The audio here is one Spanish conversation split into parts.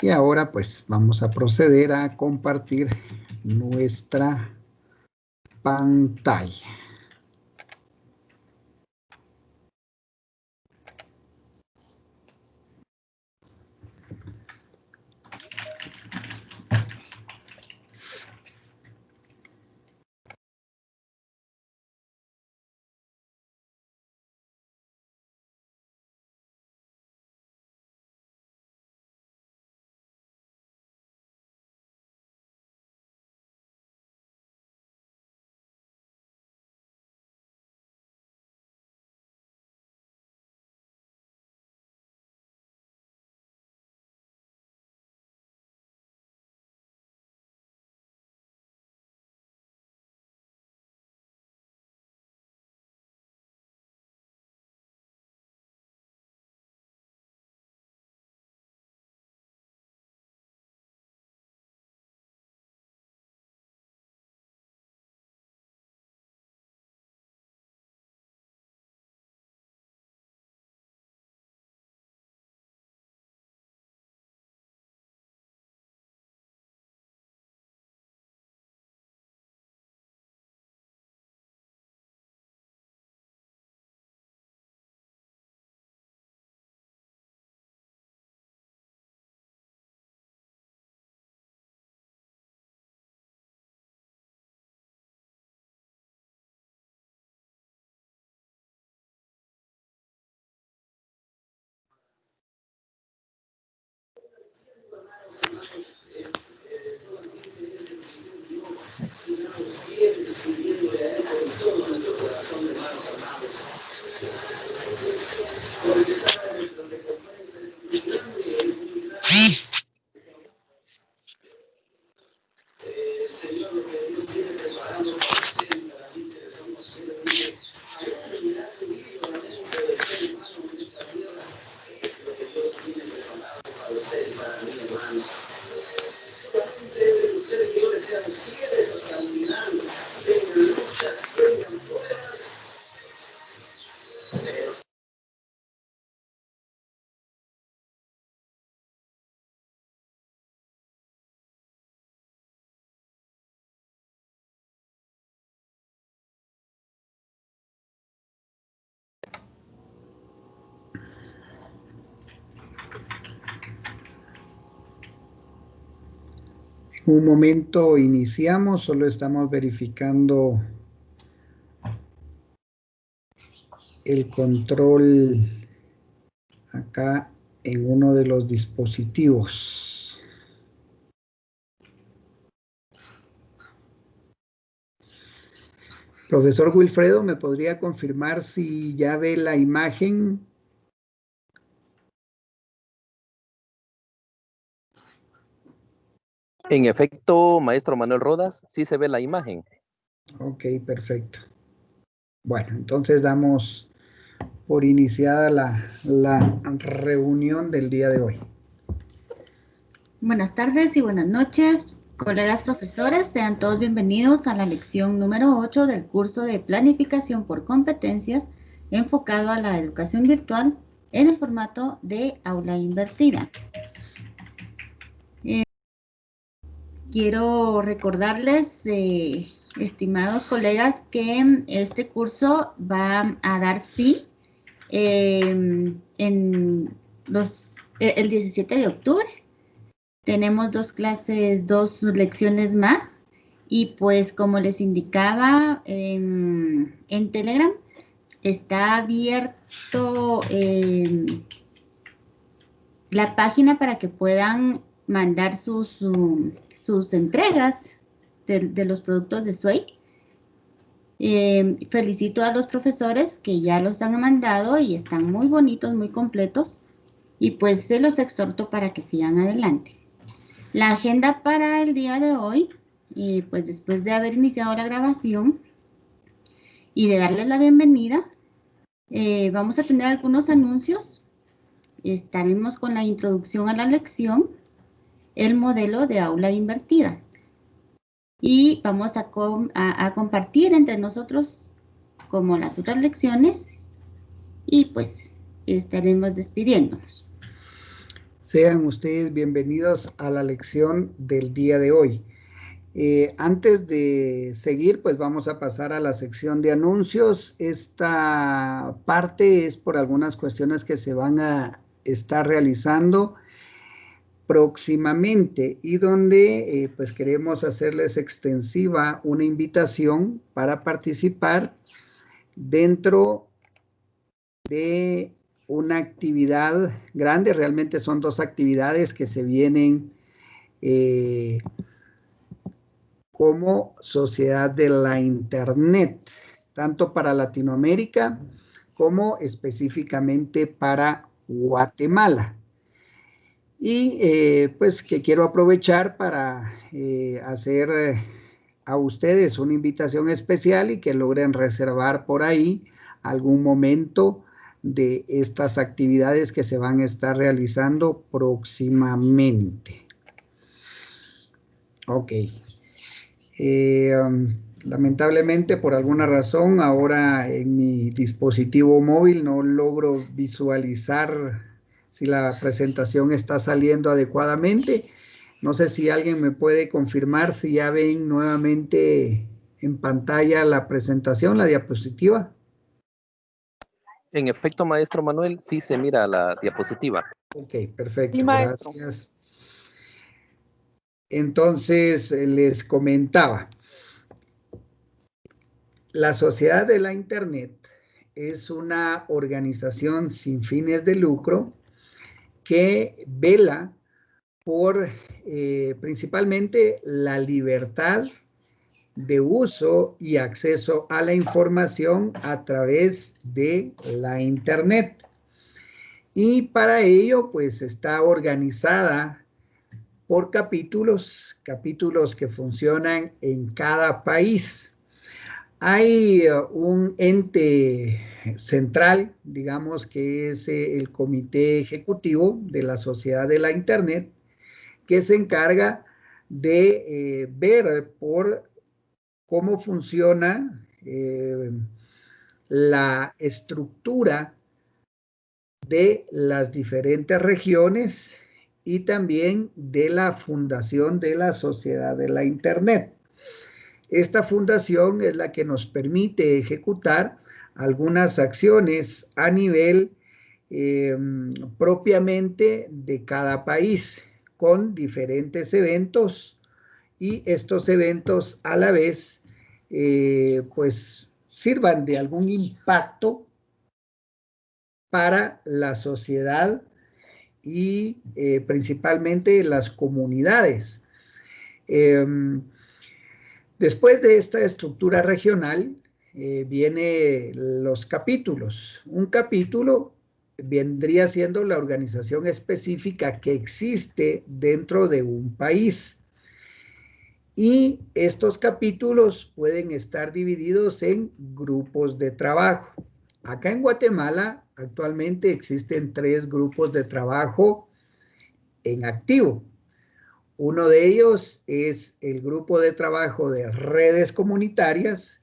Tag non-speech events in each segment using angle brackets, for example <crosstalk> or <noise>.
Y ahora pues vamos a proceder a compartir nuestra pantalla. Johnson. Un momento iniciamos, solo estamos verificando el control acá en uno de los dispositivos. Profesor Wilfredo, ¿me podría confirmar si ya ve la imagen En efecto, maestro Manuel Rodas, sí se ve la imagen. Ok, perfecto. Bueno, entonces damos por iniciada la, la reunión del día de hoy. Buenas tardes y buenas noches, colegas profesores. Sean todos bienvenidos a la lección número 8 del curso de Planificación por Competencias enfocado a la educación virtual en el formato de aula invertida. Quiero recordarles, eh, estimados colegas, que este curso va a dar fin em, en e, el 17 de octubre. Tenemos dos clases, dos lecciones más. Y pues como les indicaba en, Telegram, está abierto em, la página para que puedan mandar sus, sus entregas de, los productos de Sway. Eh, felicito a los profesores que ya los han mandado y están muy bonitos, muy completos. Y pues se los exhorto para que sigan adelante. La agenda para el día de hoy, eh, pues después de haber iniciado la grabación y de darles la bienvenida, eh, vamos a tener algunos anuncios. Estaremos con la introducción a la lección el modelo de aula invertida. Y vamos a, compartir entre nosotros como las otras lecciones y pues estaremos despidiéndonos. Sean ustedes bienvenidos a la lección del día de hoy. Eh, antes de seguir, pues vamos a pasar a la sección de anuncios. Esta parte es por algunas cuestiones que se van a estar realizando próximamente y donde eh, pues queremos hacerles extensiva una invitación para participar dentro de una actividad grande, realmente son dos actividades que se vienen eh, como sociedad de la Internet, tanto para Latinoamérica como específicamente para Guatemala. Y eh, pues que quiero aprovechar para eh, hacer a ustedes una invitación especial y que logren reservar por ahí algún momento de estas actividades que se van a estar realizando próximamente. Ok. Eh, um, lamentablemente, por alguna razón, ahora en mi dispositivo móvil no logro visualizar si la presentación está saliendo adecuadamente. No sé si alguien me puede confirmar si ya ven nuevamente en pantalla la presentación, la diapositiva. En efecto, maestro Manuel, sí se mira la diapositiva. Ok, perfecto. Gracias. Entonces, eh, les comentaba, la Sociedad de la Internet es una organización sin fines de lucro que vela por eh, principalmente la libertad de uso y acceso a la información a través de la Internet. Y para ello, pues está organizada por capítulos, capítulos que funcionan en cada país. Hay uh, un ente central, digamos que es eh, el comité ejecutivo de la sociedad de la Internet, que se encarga de eh, ver por cómo funciona eh, la estructura de las diferentes regiones y también de la fundación de la sociedad de la Internet. Esta fundación es la que nos permite ejecutar algunas acciones a nivel em, propiamente de cada país con diferentes eventos y estos eventos a la vez eh, pues sirvan de algún impacto para la sociedad y eh, principalmente las comunidades. Después de esta estructura regional eh, viene los capítulos. Un capítulo vendría siendo la organización específica que existe dentro de un país. Y estos capítulos pueden estar divididos en grupos de trabajo. Acá en Guatemala actualmente existen tres grupos de trabajo en activo. Uno de ellos es el grupo de trabajo de redes comunitarias,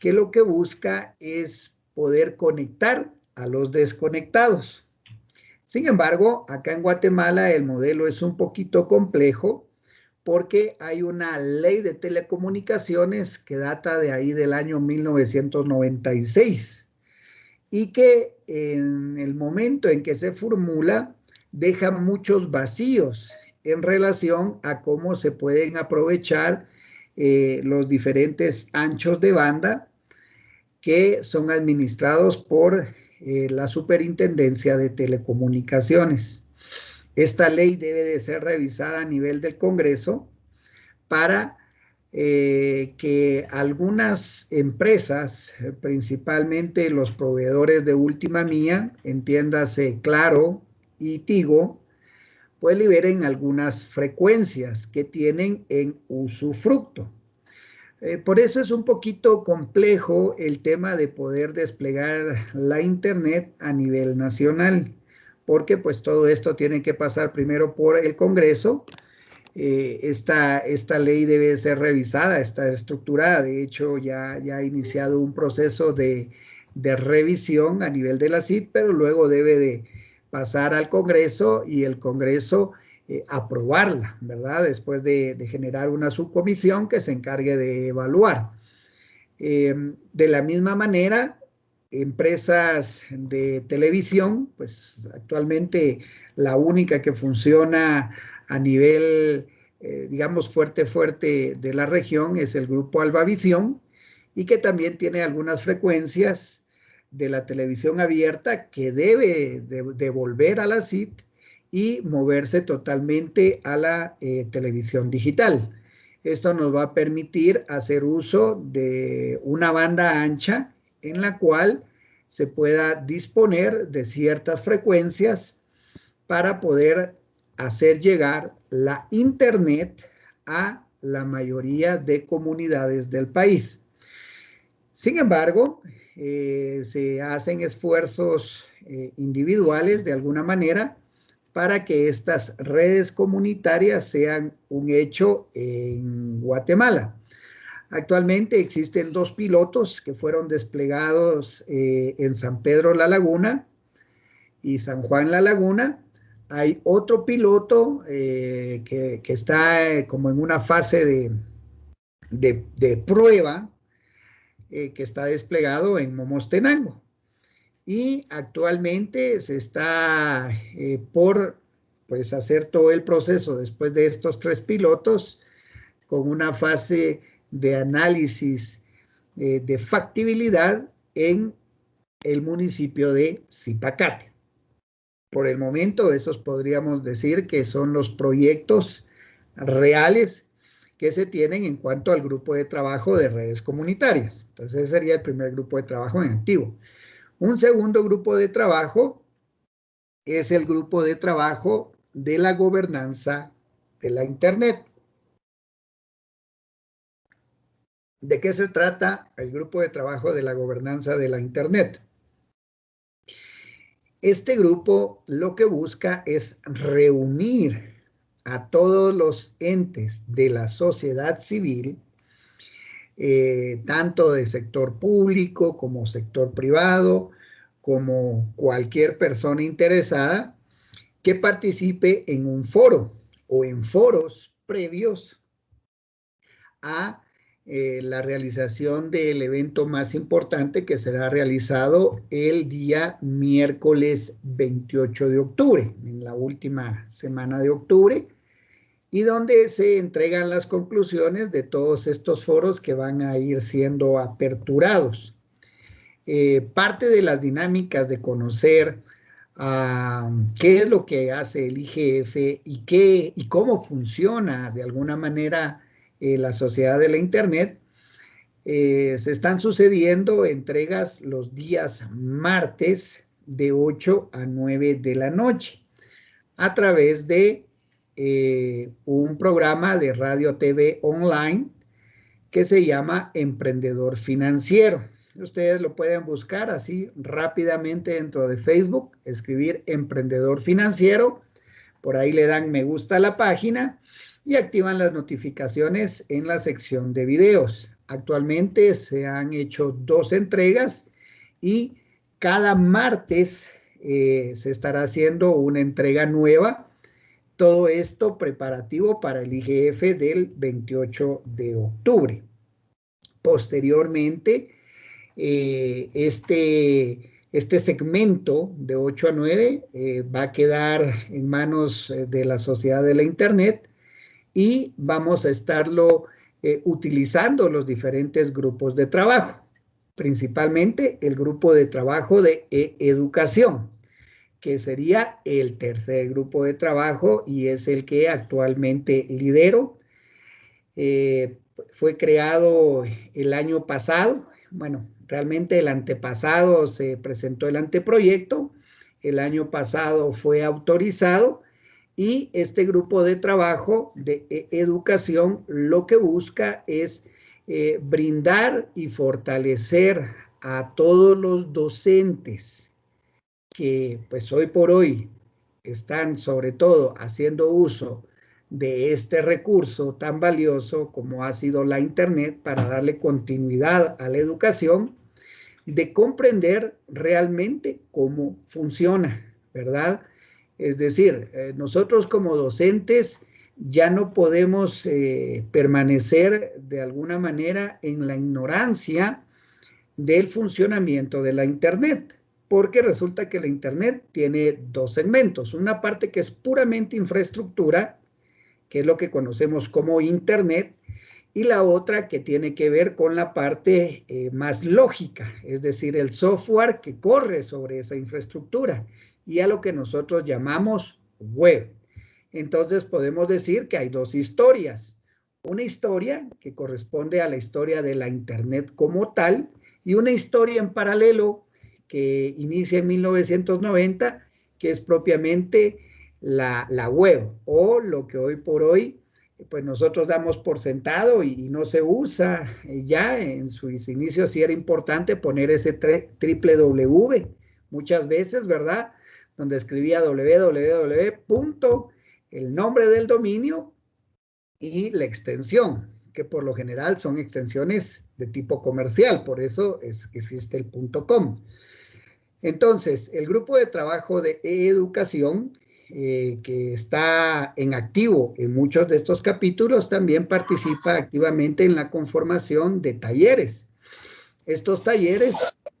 que lo que busca es poder conectar a los desconectados. Sin embargo, acá en Guatemala el modelo es un poquito complejo porque hay una ley de telecomunicaciones que data de ahí del año 1996 y que en el momento en que se formula deja muchos vacíos en relación a cómo se pueden aprovechar eh, los diferentes anchos de banda que son administrados por eh, la Superintendencia de Telecomunicaciones. Esta ley debe de ser revisada a nivel del Congreso para eh, que algunas empresas, principalmente los proveedores de última mía, entiéndase Claro y Tigo, pues liberen algunas frecuencias que tienen en usufructo. Eh, por eso es un poquito complejo el tema de poder desplegar la Internet a nivel nacional porque pues todo esto tiene que pasar primero por el Congreso. Eh, esta, esta ley debe ser revisada, está estructurada, de hecho ya, ya ha iniciado un proceso de, revisión a nivel de la CID, pero luego debe de pasar al Congreso y el Congreso eh, aprobarla, ¿verdad? Después de, generar una subcomisión que se encargue de evaluar. Em, de la misma manera, empresas de televisión, pues actualmente la única que funciona a nivel, eh, digamos, fuerte, fuerte de la región es el grupo Albavisión y que también tiene algunas frecuencias de la televisión abierta que debe devolver a la CIT y moverse totalmente a la eh, televisión digital. Esto nos va a permitir hacer uso de una banda ancha en la cual se pueda disponer de ciertas frecuencias para poder hacer llegar la Internet a la mayoría de comunidades del país. Sin embargo, eh, se hacen esfuerzos eh, individuales de alguna manera para que estas redes comunitarias sean un hecho en Guatemala. Actualmente existen dos pilotos que fueron desplegados eh, en San Pedro La Laguna y San Juan La Laguna. Hay otro piloto que, está como en una fase de, de prueba eh, que está desplegado en Momostenango. Y actualmente se está eh, por pues, hacer todo el proceso después de estos tres pilotos con una fase de análisis eh, de factibilidad en el municipio de Zipacate. Por el momento, esos podríamos decir que son los proyectos reales que se tienen en cuanto al grupo de trabajo de redes comunitarias. Entonces, ese sería el primer grupo de trabajo en activo. Un segundo grupo de trabajo es el grupo de trabajo de la gobernanza de la Internet. ¿De qué se trata el grupo de trabajo de la gobernanza de la Internet? Este grupo lo que busca es reunir a todos los entes de la sociedad civil, eh, tanto de sector público como sector privado, como cualquier persona interesada que participe en un foro o en foros previos a eh, la realización del evento más importante que será realizado el día miércoles 28 de octubre, en la última semana de octubre, y donde se entregan las conclusiones de todos estos foros que van a ir siendo aperturados. Eh, parte de las dinámicas de conocer ah, qué es lo que hace el IGF y, qué, y cómo funciona de alguna manera eh, la sociedad de la Internet, eh, se están sucediendo entregas los días martes de 8 a 9 de la noche a través de eh, un programa de radio TV online que se llama Emprendedor Financiero. Ustedes lo pueden buscar así rápidamente dentro de Facebook, escribir Emprendedor Financiero, por ahí le dan me gusta a la página y activan las notificaciones en la sección de videos. Actualmente se han hecho dos entregas y cada martes eh, se estará haciendo una entrega nueva todo esto preparativo para el IGF del 28 de octubre. Posteriormente, eh, este, este segmento de 8 a 9 eh, va a quedar en manos eh, de la sociedad de la Internet y vamos a estarlo utilizando los diferentes grupos de trabajo, principalmente el grupo de trabajo de educación que sería el tercer grupo de trabajo y es el que actualmente lidero. Eh, fue creado el año pasado, bueno, realmente el antepasado se presentó el anteproyecto, el año pasado fue autorizado y este grupo de trabajo de e, educación lo que busca es eh, brindar y fortalecer a todos los docentes que pues hoy por hoy están sobre todo haciendo uso de este recurso tan valioso como ha sido la Internet para darle continuidad a la educación, de comprender realmente cómo funciona, ¿verdad? Es decir, eh, nosotros como docentes ya no podemos eh, permanecer de alguna manera en la ignorancia del funcionamiento de la Internet, porque resulta que la Internet tiene dos segmentos, una parte que es puramente infraestructura, que es lo que conocemos como Internet, y la otra que tiene que ver con la parte eh, más lógica, es decir, el software que corre sobre esa infraestructura y a lo que nosotros llamamos web. Entonces podemos decir que hay dos historias. Una historia que corresponde a la historia de la Internet como tal y una historia en paralelo que inicia en 1990, que es propiamente la, la web o lo que hoy por hoy pues nosotros damos por sentado y, no se usa ya en sus inicios sí era importante poner ese triple W muchas veces, ¿verdad? Donde escribía www. el nombre del dominio y la extensión, que por lo general son extensiones de tipo comercial, por eso es, existe el punto .com. Entonces, el grupo de trabajo de educación eh, que está en activo en muchos de estos capítulos, también participa activamente en la conformación de talleres. Estos talleres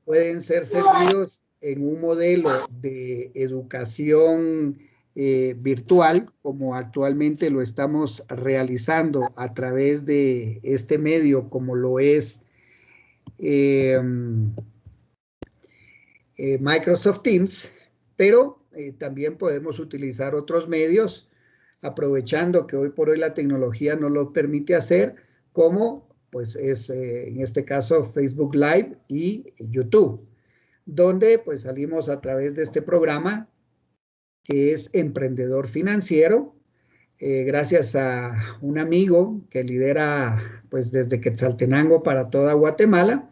pueden ser servidos en un modelo de educación eh, virtual, como actualmente lo estamos realizando a través de este medio, como lo es eh, Microsoft Teams, pero eh, también podemos utilizar otros medios, aprovechando que hoy por hoy la tecnología nos lo permite hacer, como pues es eh, en este caso Facebook Live y YouTube, donde pues salimos a través de este programa que es Emprendedor Financiero, eh, gracias a un amigo que lidera pues desde Quetzaltenango para toda Guatemala,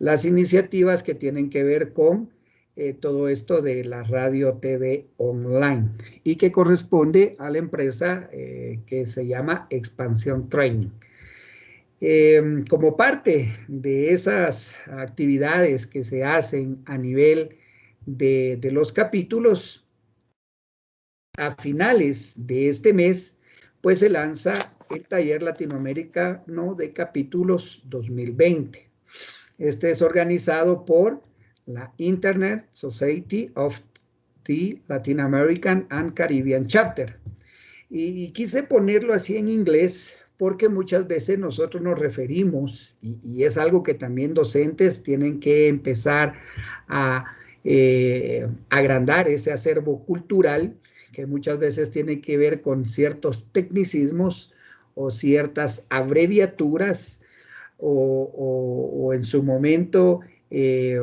las iniciativas que tienen que ver con eh, todo esto de la radio TV online y que corresponde a la empresa eh, que se llama Expansión Training. Em, como parte de esas actividades que se hacen a nivel de, de los capítulos, a finales de este mes, pues se lanza el taller latinoamericano de capítulos 2020. Este es organizado por la Internet Society of the Latin American and Caribbean Chapter. Y, quise ponerlo así en inglés porque muchas veces nosotros nos referimos, y, es algo que también docentes tienen que empezar a eh, agrandar ese acervo cultural, que muchas veces tiene que ver con ciertos tecnicismos o ciertas abreviaturas, o en su momento eh,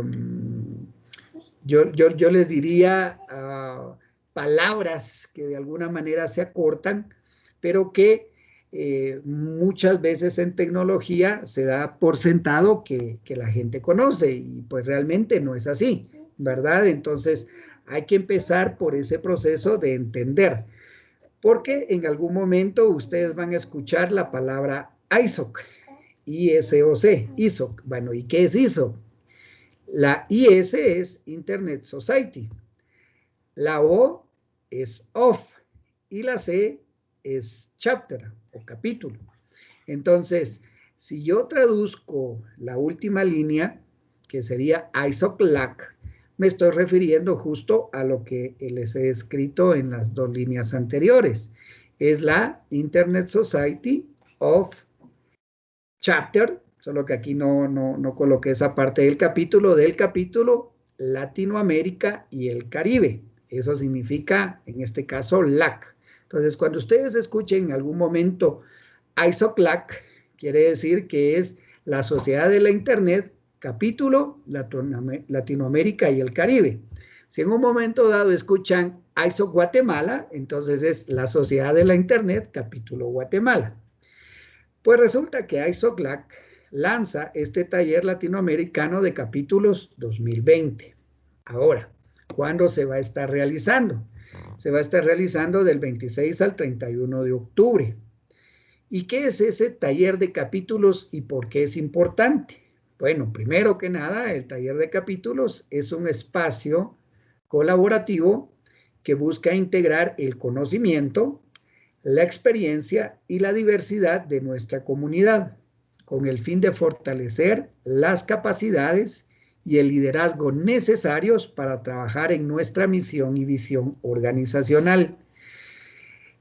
yo, yo, les diría ah, palabras que de alguna manera se acortan, pero que eh, muchas veces en tecnología se da por sentado que, que, la gente conoce y pues realmente no es así, ¿verdad? Entonces hay que empezar por ese proceso de entender, porque en algún momento ustedes van a escuchar la palabra ISOC, I-S-O-C, ISOC. Bueno, ¿y qué es ISOC? La IS es Internet Society. La O es OFF y la C es chapter o capítulo. Entonces, si yo traduzco la última línea, que sería ISOCLAC, me estoy refiriendo justo a lo que les he escrito en las dos líneas anteriores. Es la Internet Society of Chapter solo que aquí no, no, no coloqué esa parte del capítulo, del capítulo Latinoamérica y el Caribe. Eso significa, en este caso, LAC. Entonces, cuando ustedes escuchen en algún momento ISOCLAC, quiere decir que es la Sociedad de la Internet, capítulo Latinoamérica y el Caribe. Si en un momento dado escuchan ISO Guatemala, entonces es la Sociedad de la Internet, capítulo Guatemala. Pues resulta que ISOCLAC lanza este taller latinoamericano de capítulos 2020. Ahora, ¿cuándo se va a estar realizando? Se va a estar realizando del 26 al 31 de octubre. ¿Y qué es ese taller de capítulos y por qué es importante? Bueno, primero que nada, el taller de capítulos es un espacio colaborativo que busca integrar el conocimiento, la experiencia y la diversidad de nuestra comunidad, con el fin de fortalecer las capacidades y el liderazgo necesarios para trabajar en nuestra misión y visión organizacional.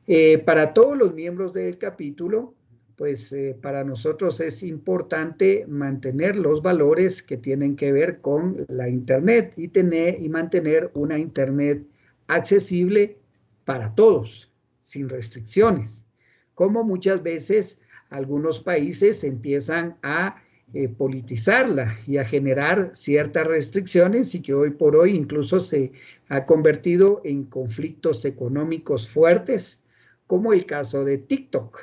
Eh, para todos los miembros del capítulo, pues eh, para nosotros es importante mantener los valores que tienen que ver con la Internet y, tener, y mantener una Internet accesible para todos, sin restricciones, como muchas veces algunos países empiezan a eh, politizarla y a generar ciertas restricciones y que hoy por hoy incluso se ha convertido en conflictos económicos fuertes, como el caso de TikTok,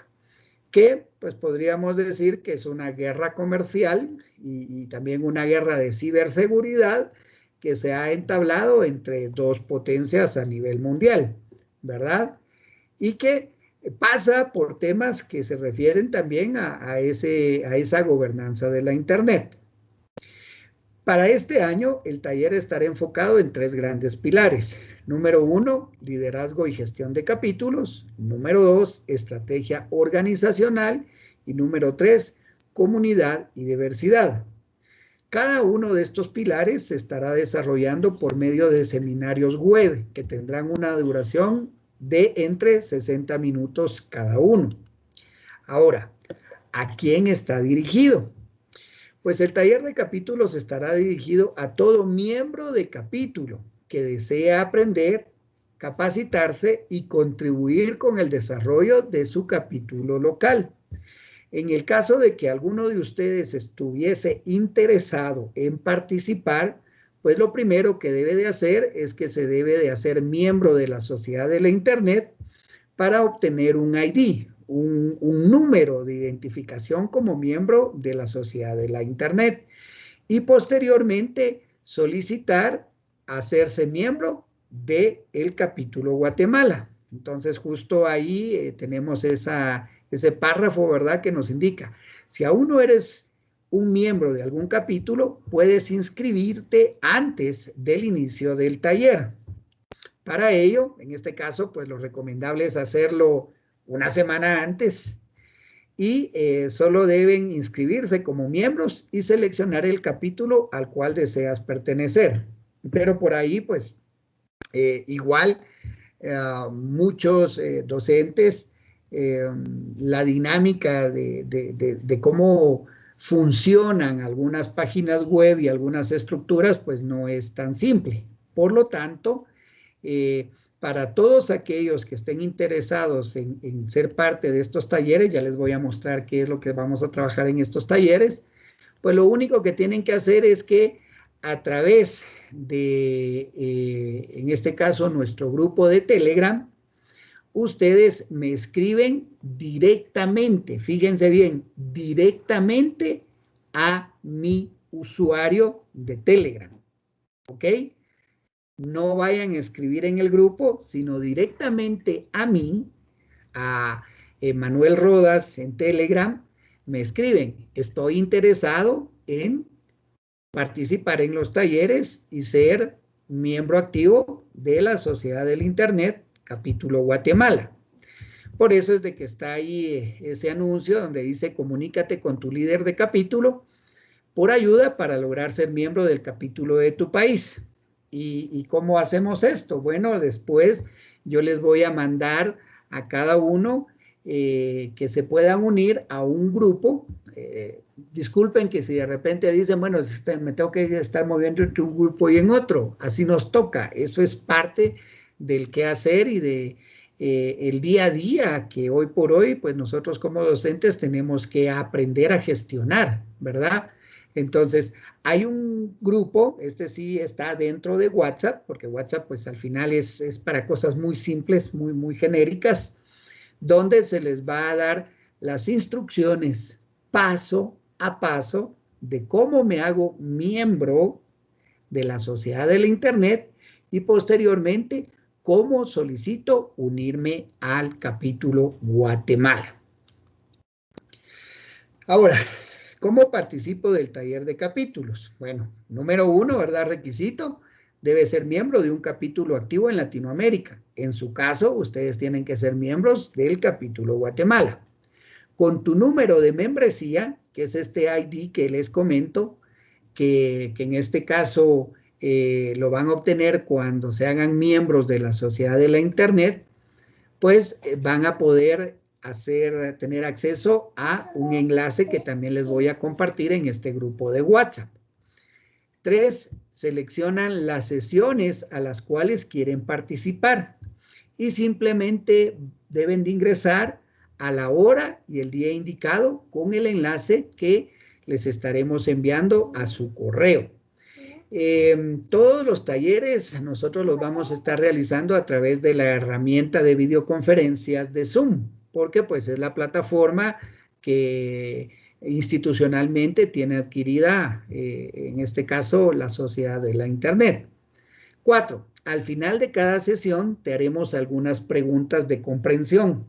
que pues podríamos decir que es una guerra comercial y también una guerra de ciberseguridad que se ha entablado entre dos potencias a nivel mundial, ¿verdad? Y que pasa por temas que se refieren también a, ese, a esa gobernanza de la Internet. Para este año, el taller estará enfocado en tres grandes pilares. Número uno, liderazgo y gestión de capítulos. Número dos, estrategia organizacional. Y número tres, comunidad y diversidad. Cada uno de estos pilares se estará desarrollando por medio de seminarios web que tendrán una duración de entre 60 minutos cada uno. Ahora, ¿a quién está dirigido? Pues el taller de capítulos estará dirigido a todo miembro de capítulo que desea aprender, capacitarse y contribuir con el desarrollo de su capítulo local. En el caso de que alguno de ustedes estuviese interesado en participar, pues lo primero que debe de hacer es que se debe de hacer miembro de la sociedad de la Internet para obtener un ID, un, número de identificación como miembro de la sociedad de la Internet y posteriormente solicitar hacerse miembro del el capítulo Guatemala. Entonces justo ahí eh, tenemos ese párrafo, ¿verdad? Que nos indica, si aún no eres un miembro de algún capítulo, puedes inscribirte antes del inicio del taller. Para ello, en este caso, pues lo recomendable es hacerlo una semana antes y eh, solo deben inscribirse como miembros y seleccionar el capítulo al cual deseas pertenecer. Pero por ahí, pues, eh, igual, eh, muchos docentes eh, la dinámica de, cómo funcionan algunas páginas web y algunas estructuras, pues no es tan simple. Por lo tanto, eh, para todos aquellos que estén interesados en, ser parte de estos talleres, ya les voy a mostrar qué es lo que vamos a trabajar en estos talleres, pues lo único que tienen que hacer es que a través de, eh, en este caso, nuestro grupo de Telegram, ustedes me escriben directamente, fíjense bien, directamente a mi usuario de Telegram. ¿Ok? No vayan a escribir en el grupo, sino directamente a mí, a Manuel Rodas en Telegram, me escriben, estoy interesado en participar en los talleres y ser miembro activo de la Sociedad del Internet capítulo Guatemala. Por eso es de que está ahí eh, ese anuncio donde dice comunícate con tu líder de capítulo por ayuda para lograr ser miembro del capítulo de tu país. ¿Y, cómo hacemos esto? Bueno, después yo les voy a mandar a cada uno eh, que se puedan unir a un grupo. Eh, disculpen que si de repente dicen, bueno, este, me tengo que estar moviendo entre un grupo y en otro, así nos toca. Eso es parte del qué hacer y de eh, el día a día que hoy por hoy, pues nosotros como docentes tenemos que aprender a gestionar, ¿verdad? Entonces, hay un grupo, este sí está dentro de WhatsApp, porque WhatsApp pues al final es, es para cosas muy simples, muy, muy genéricas, donde se les va a dar las instrucciones paso a paso de cómo me hago miembro de la sociedad del Internet y posteriormente ¿Cómo solicito unirme al capítulo Guatemala? Ahora, ¿cómo participo del taller de capítulos? Bueno, número uno, ¿verdad? Requisito, debe ser miembro de un capítulo activo en Latinoamérica. En su caso, ustedes tienen que ser miembros del capítulo Guatemala. Con tu número de membresía, que es este ID que les comento, que, en este caso eh, lo van a obtener cuando se hagan miembros de la sociedad de la Internet, pues eh, van a poder hacer, tener acceso a un enlace que también les voy a compartir en este grupo de WhatsApp. Tres, seleccionan las sesiones a las cuales quieren participar y simplemente deben de ingresar a la hora y el día indicado con el enlace que les estaremos enviando a su correo. Em, todos los talleres nosotros los vamos a estar realizando a través de la herramienta de videoconferencias de Zoom, porque pues es la plataforma que institucionalmente tiene adquirida, eh, en este caso, la sociedad de la Internet. Cuatro, al final de cada sesión te haremos algunas preguntas de comprensión.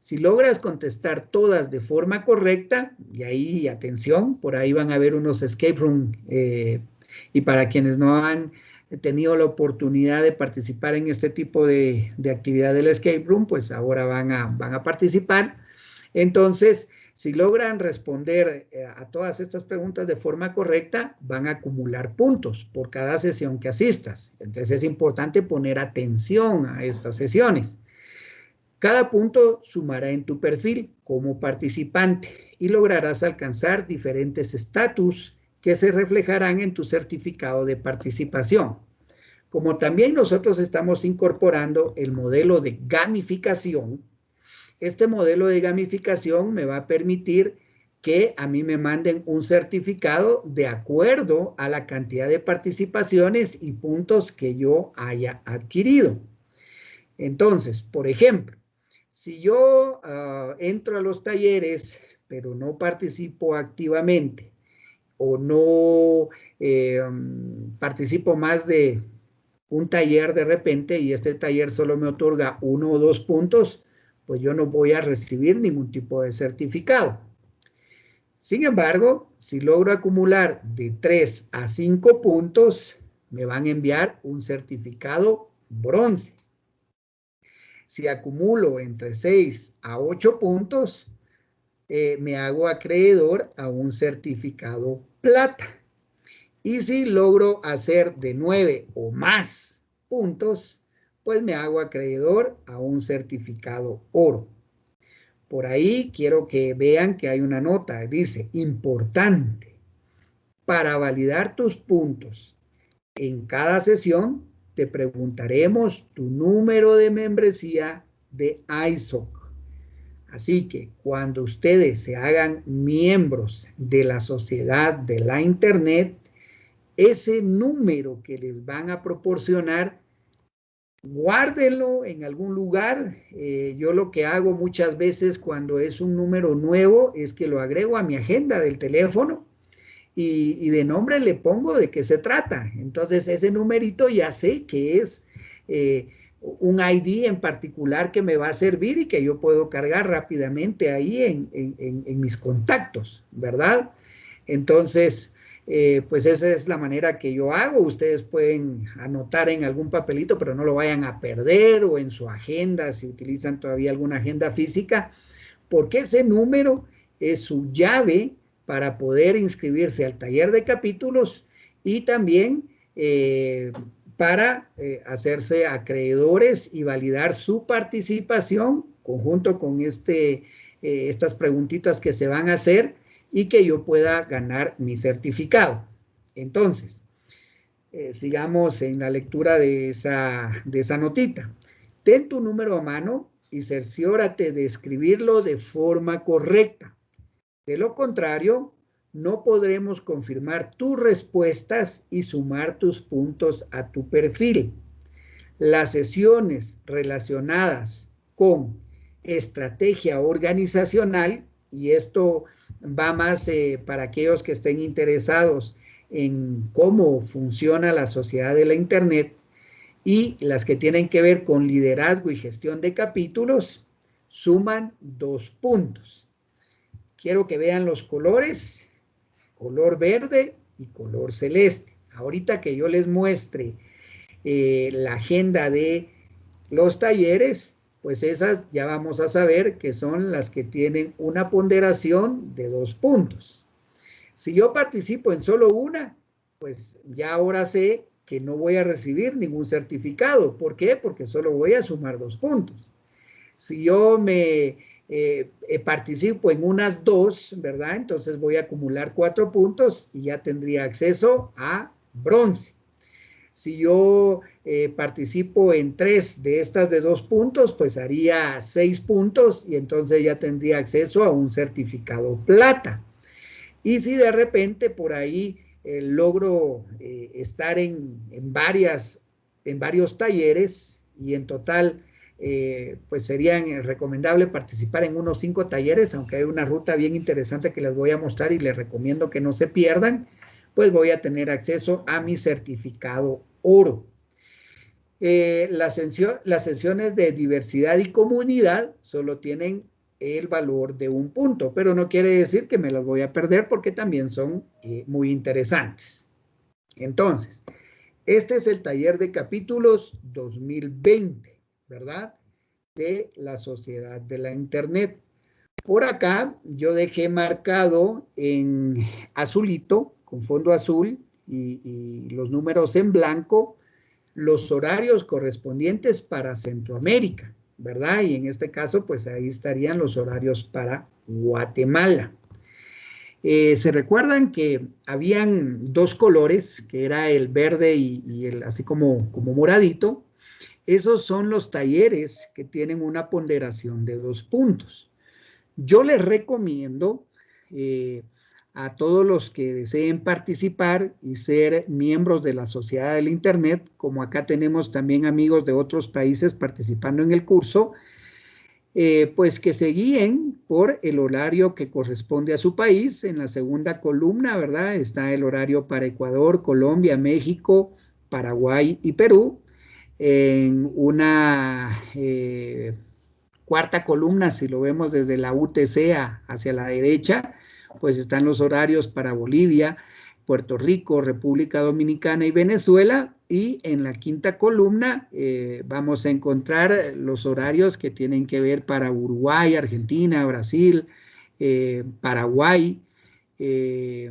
Si logras contestar todas de forma correcta, y ahí atención, por ahí van a haber unos escape room, eh, y para quienes no han tenido la oportunidad de participar en este tipo de, de actividad del escape room, pues ahora van a, van a participar. Entonces, si logran responder eh, a todas estas preguntas de forma correcta, van a acumular puntos por cada sesión que asistas. Entonces es importante poner atención a estas sesiones. Cada punto sumará en tu perfil como participante y lograrás alcanzar diferentes estatus que se reflejarán en tu certificado de participación. Como también nosotros estamos incorporando el modelo de gamificación, este modelo de gamificación me va a permitir que a mí me manden un certificado de acuerdo a la cantidad de participaciones y puntos que yo haya adquirido. Entonces, por ejemplo, si yo ah, entro a los talleres, pero no participo activamente o no eh, participo más de un taller de repente y este taller solo me otorga uno o dos puntos, pues yo no voy a recibir ningún tipo de certificado. Sin embargo, si logro acumular de 3 a 5 puntos, me van a enviar un certificado bronce. Si acumulo entre 6 a 8 puntos, eh, me hago acreedor a un certificado plata. Y si logro hacer de 9 o más puntos, pues me hago acreedor a un certificado oro. Por ahí quiero que vean que hay una nota, dice, importante, para validar tus puntos. En cada sesión te preguntaremos tu número de membresía de ISOC. Así que cuando ustedes se hagan miembros de la sociedad de la Internet, ese número que les van a proporcionar guárdenlo en algún lugar. Eh, yo lo que hago muchas veces cuando es un número nuevo es que lo agrego a mi agenda del teléfono y, de nombre le pongo de qué se trata. Entonces ese numerito ya sé que es eh, un ID en particular que me va a servir y que yo puedo cargar rápidamente ahí en, en mis contactos, ¿verdad? Entonces, eh, pues esa es la manera que yo hago. Ustedes pueden anotar en algún papelito, pero no lo vayan a perder o en su agenda, si utilizan todavía alguna agenda física, porque ese número es su llave para poder inscribirse al taller de capítulos y también eh, para eh, hacerse acreedores y validar su participación conjunto con este, estas preguntitas que se van a hacer y que yo pueda ganar mi certificado. Entonces, eh, sigamos en la lectura de esa, de esa notita. Ten tu número a mano y cerciórate de escribirlo de forma correcta. De lo contrario, no podremos confirmar tus respuestas y sumar tus puntos a tu perfil. Las sesiones relacionadas con estrategia organizacional, y esto va más eh, para aquellos que estén interesados en cómo funciona la sociedad de la Internet y las que tienen que ver con liderazgo y gestión de capítulos, suman dos puntos. Quiero que vean los colores, color verde y color celeste. Ahorita que yo les muestre eh, la agenda de los talleres, pues esas ya vamos a saber que son las que tienen una ponderación de dos puntos. Si yo participo en solo una, pues ya ahora sé que no voy a recibir ningún certificado. ¿Por qué? Porque solo voy a sumar dos puntos. Si yo me eh, eh, participo en unas dos, ¿verdad? Entonces voy a acumular cuatro puntos y ya tendría acceso a bronce. Si yo eh, participo en tres de estas de dos puntos, pues haría seis puntos y entonces ya tendría acceso a un certificado plata. Y si de repente por ahí logro estar en, en, varias, en varios talleres y en total eh, pues sería recomendable participar en unos cinco talleres, aunque hay una ruta bien interesante que les voy a mostrar y les recomiendo que no se pierdan, pues voy a tener acceso a mi certificado oro. Eh, las, sesiones de diversidad y comunidad solo tienen el valor de un punto, pero no quiere decir que me las voy a perder porque también son eh, muy interesantes. Entonces, este es el taller de capítulos 2020. ¿Verdad? De la sociedad de la Internet. Por acá yo dejé marcado en azulito, con fondo azul y, los números en blanco, los horarios correspondientes para Centroamérica, ¿verdad? Y en este caso, pues ahí estarían los horarios para Guatemala. Eh, se recuerdan que habían dos colores, que era el verde y, y, el así como, como moradito, esos son los talleres que tienen una ponderación de dos puntos. Yo les recomiendo eh, a todos los que deseen participar y ser miembros de la sociedad del Internet, como acá tenemos también amigos de otros países participando en el curso, eh, pues que se guíen por el horario que corresponde a su país. En la segunda columna, ¿verdad? Está el horario para Ecuador, Colombia, México, Paraguay y Perú en una eh, cuarta columna, si lo vemos desde la UTC hacia la derecha, pues están los horarios para Bolivia, Puerto Rico, República Dominicana y Venezuela. Y en la quinta columna eh, vamos a encontrar los horarios que tienen que ver para Uruguay, Argentina, Brasil, eh, Paraguay, y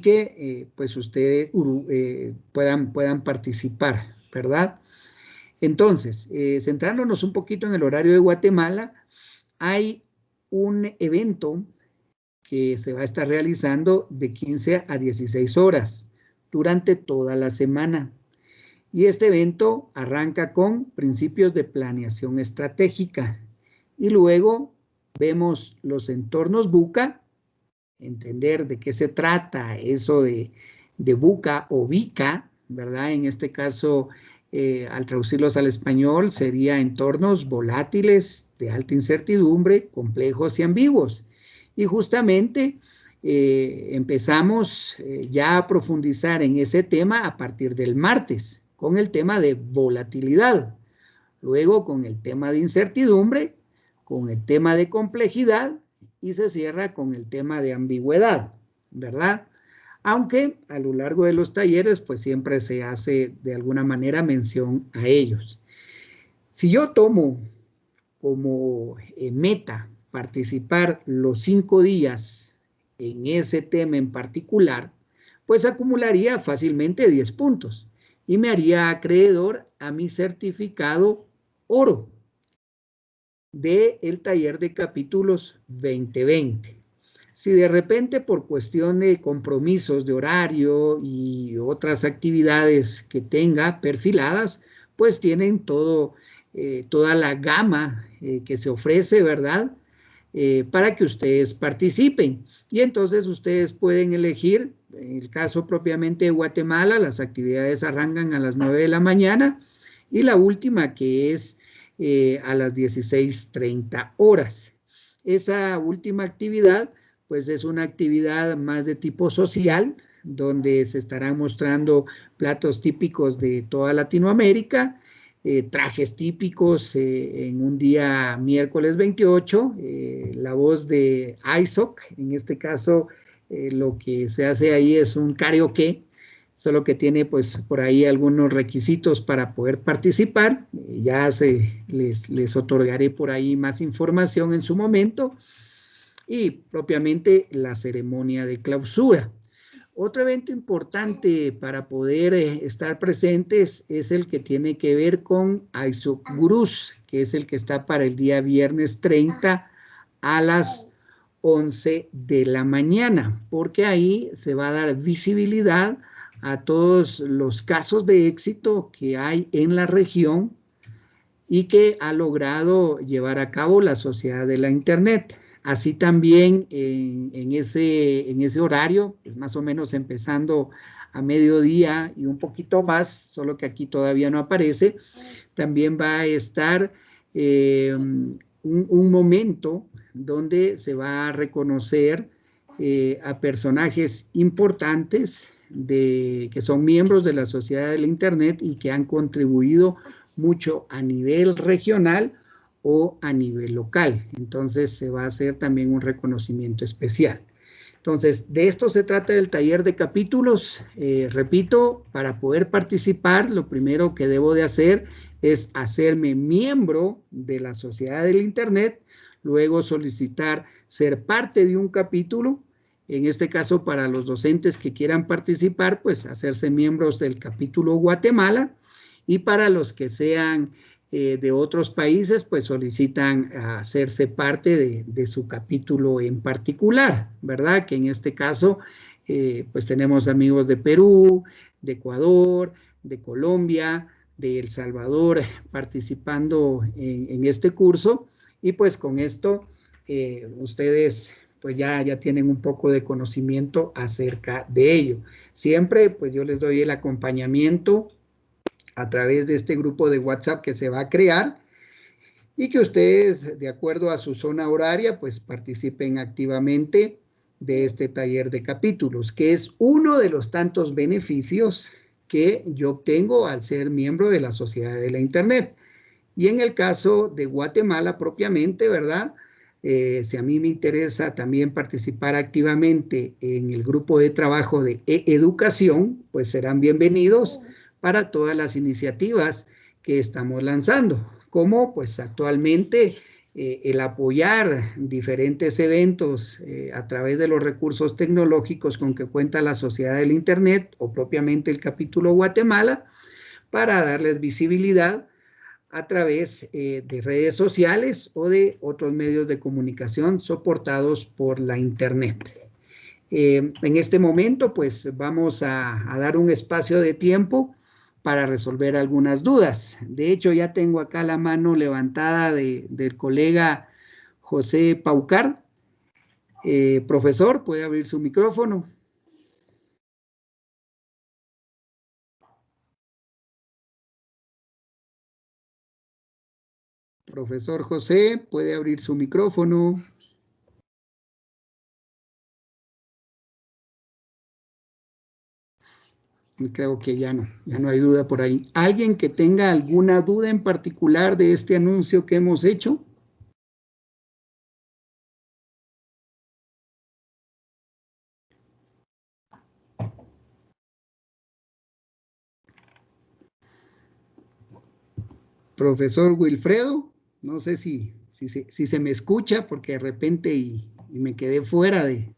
que pues ustedes puedan, puedan participar. ¿Verdad? Entonces, eh, centrándonos un poquito en el horario de Guatemala, hay un evento que se va a estar realizando de 15 a 16 horas durante toda la semana. Y este evento arranca con principios de planeación estratégica. Y luego vemos los entornos buca, entender de qué se trata eso de, de buca o bica, ¿verdad? En este caso, eh, al traducirlos al español, sería entornos volátiles, de alta incertidumbre, complejos y ambiguos. Y justamente eh, empezamos eh, ya a profundizar en ese tema a partir del martes, con el tema de volatilidad, luego con el tema de incertidumbre, con el tema de complejidad y se cierra con el tema de ambigüedad, ¿verdad? Aunque a lo largo de los talleres pues siempre se hace de alguna manera mención a ellos. Si yo tomo como eh, meta participar los cinco días en ese tema en particular, pues acumularía fácilmente 10 puntos y me haría acreedor a mi certificado oro del el taller de capítulos 2020. Si de repente por cuestión de compromisos de horario y otras actividades que tenga perfiladas, pues tienen todo, eh, toda la gama eh, que se ofrece, ¿verdad? Eh, para que ustedes participen. Y entonces ustedes pueden elegir, en el caso propiamente de Guatemala, las actividades arrancan a las 9 de la mañana y la última que es a las 16.30 horas. Esa última actividad pues es una actividad más de tipo social, donde se estarán mostrando platos típicos de toda Latinoamérica, eh, trajes típicos eh, en un día miércoles 28, eh, la voz de ISOC, en este caso lo que se hace ahí es un karaoke solo que tiene pues por ahí algunos requisitos para poder participar. Ya se, les, les otorgaré por ahí más información en su momento y propiamente la ceremonia de clausura. Otro evento importante para poder eh, estar presentes es el que tiene que ver con Aisuk Gurus, que es el que está para el día viernes 30 a las 11 de la mañana, porque ahí se va a dar visibilidad a todos los casos de éxito que hay en la región y que ha logrado llevar a cabo la sociedad de la Internet. Así también en, ese, horario, pues más o menos empezando a mediodía y un poquito más, solo que aquí todavía no aparece, también va a estar eh, un, momento donde se va a reconocer eh, a personajes importantes de, que son miembros de la sociedad del Internet y que han contribuido mucho a nivel regional o a nivel local. Entonces se va a hacer también un reconocimiento especial. Entonces, de esto se trata del taller de capítulos. Eh, repito, para poder participar, lo primero que debo de hacer es hacerme miembro de la sociedad del Internet, luego solicitar ser parte de un capítulo, en este caso para los docentes que quieran participar, pues hacerse miembros del capítulo Guatemala, y para los que sean eh, de otros países, pues solicitan hacerse parte de, su capítulo en particular, ¿verdad? Que en este caso, eh, pues tenemos amigos de Perú, de Ecuador, de Colombia, de El Salvador participando en, este curso y pues con esto eh, ustedes pues ya, ya tienen un poco de conocimiento acerca de ello. Siempre pues yo les doy el acompañamiento a través de este grupo de WhatsApp que se va a crear y que ustedes, de acuerdo a su zona horaria, pues participen activamente de este taller de capítulos, que es uno de los tantos beneficios que yo obtengo al ser miembro de la Sociedad de la Internet. Y en el caso de Guatemala propiamente, ¿verdad? Eh, si a mí me interesa también participar activamente en el grupo de trabajo de educación, pues serán bienvenidos para todas las iniciativas que estamos lanzando, como pues actualmente eh, el apoyar diferentes eventos eh, a través de los recursos tecnológicos con que cuenta la sociedad del Internet o propiamente el capítulo Guatemala para darles visibilidad a través eh, de redes sociales o de otros medios de comunicación soportados por la Internet. en este momento, pues vamos a, a dar un espacio de tiempo para resolver algunas dudas. De hecho, ya tengo acá la mano levantada del colega José Paucar. Eh, profesor, puede abrir su micrófono. Profesor José, puede abrir su micrófono. Creo que ya no, ya no hay duda por ahí. ¿Alguien que tenga alguna duda en particular de este anuncio que hemos hecho? Profesor Wilfredo, no sé si, si, se me escucha porque de repente y me quedé fuera de,